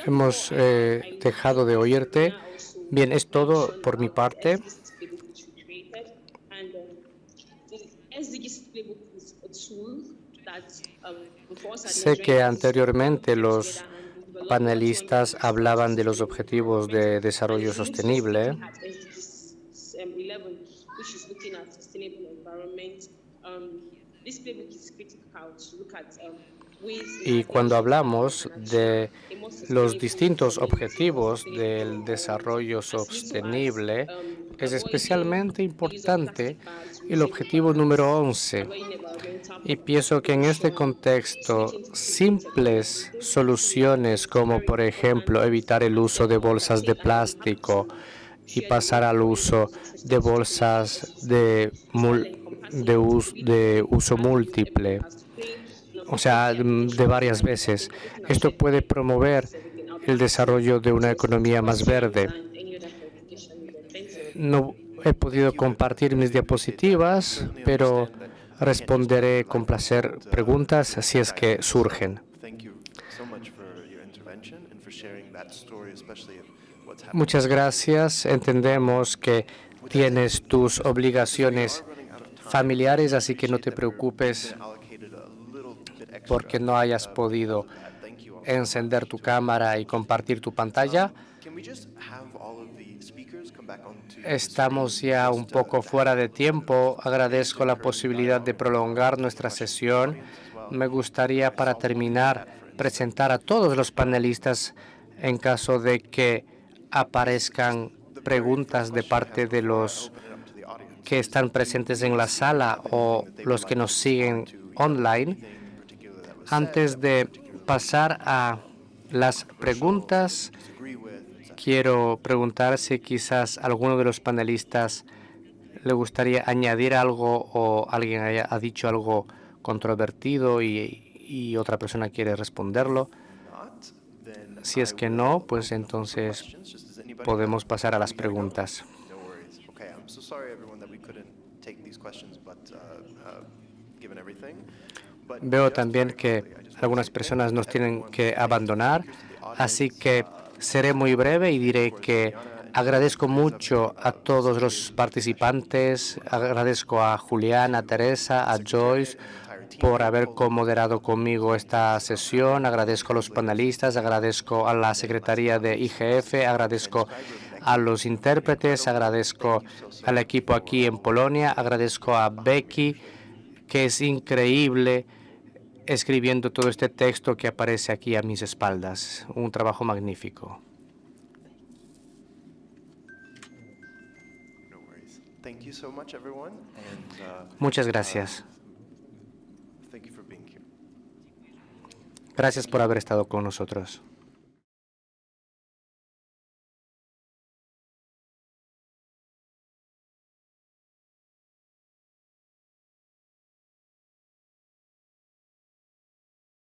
Hemos eh, dejado de oírte. Bien, es todo por mi parte. SDGs playbook which we created. And um, the SDGs playbook is a tool that um, for us as Sé que anteriormente los panelistas hablaban de los objetivos de desarrollo sostenible um, 11, which is looking at sustainable environment. Um, um, y cuando hablamos de los distintos objetivos del desarrollo sostenible, um, es especialmente importante el objetivo número 11. avoiding environmental Y pienso que en este contexto, simples soluciones como, por ejemplo, evitar el uso de bolsas de plástico y pasar al uso de bolsas de, mul- de, us- de uso múltiple, o sea, mm, de varias veces. Esto puede promover el desarrollo de una economía más verde. No he podido compartir mis diapositivas, pero responderé con placer preguntas si es que surgen. Muchas gracias. Entendemos que tienes tus obligaciones familiares, así que no te preocupes porque no hayas podido all. encender tu cámara y compartir tu pantalla. Estamos ya un poco fuera de tiempo. Agradezco la posibilidad de prolongar nuestra sesión. Me gustaría, para terminar, presentar a todos los panelistas en caso de que aparezcan preguntas de parte de los que están presentes en la sala o los que nos siguen online. Antes de pasar a las preguntas, quiero preguntar si quizás alguno de los panelistas le gustaría añadir algo o alguien haya ha dicho algo controvertido y, y otra persona quiere responderlo. Si es que no, pues entonces podemos pasar a las preguntas. Veo también que algunas personas nos tienen que abandonar, así que seré muy breve y diré que agradezco mucho a todos los participantes, agradezco a Julián, a Teresa, a Joyce por haber comoderado conmigo esta sesión, agradezco a los panelistas, agradezco a la Secretaría de IGF, agradezco a los intérpretes, agradezco al equipo aquí en Polonia, agradezco a Becky, que es increíble escribiendo todo este texto que aparece aquí a mis espaldas. Un trabajo magnífico. Muchas gracias. Gracias por haber estado con nosotros.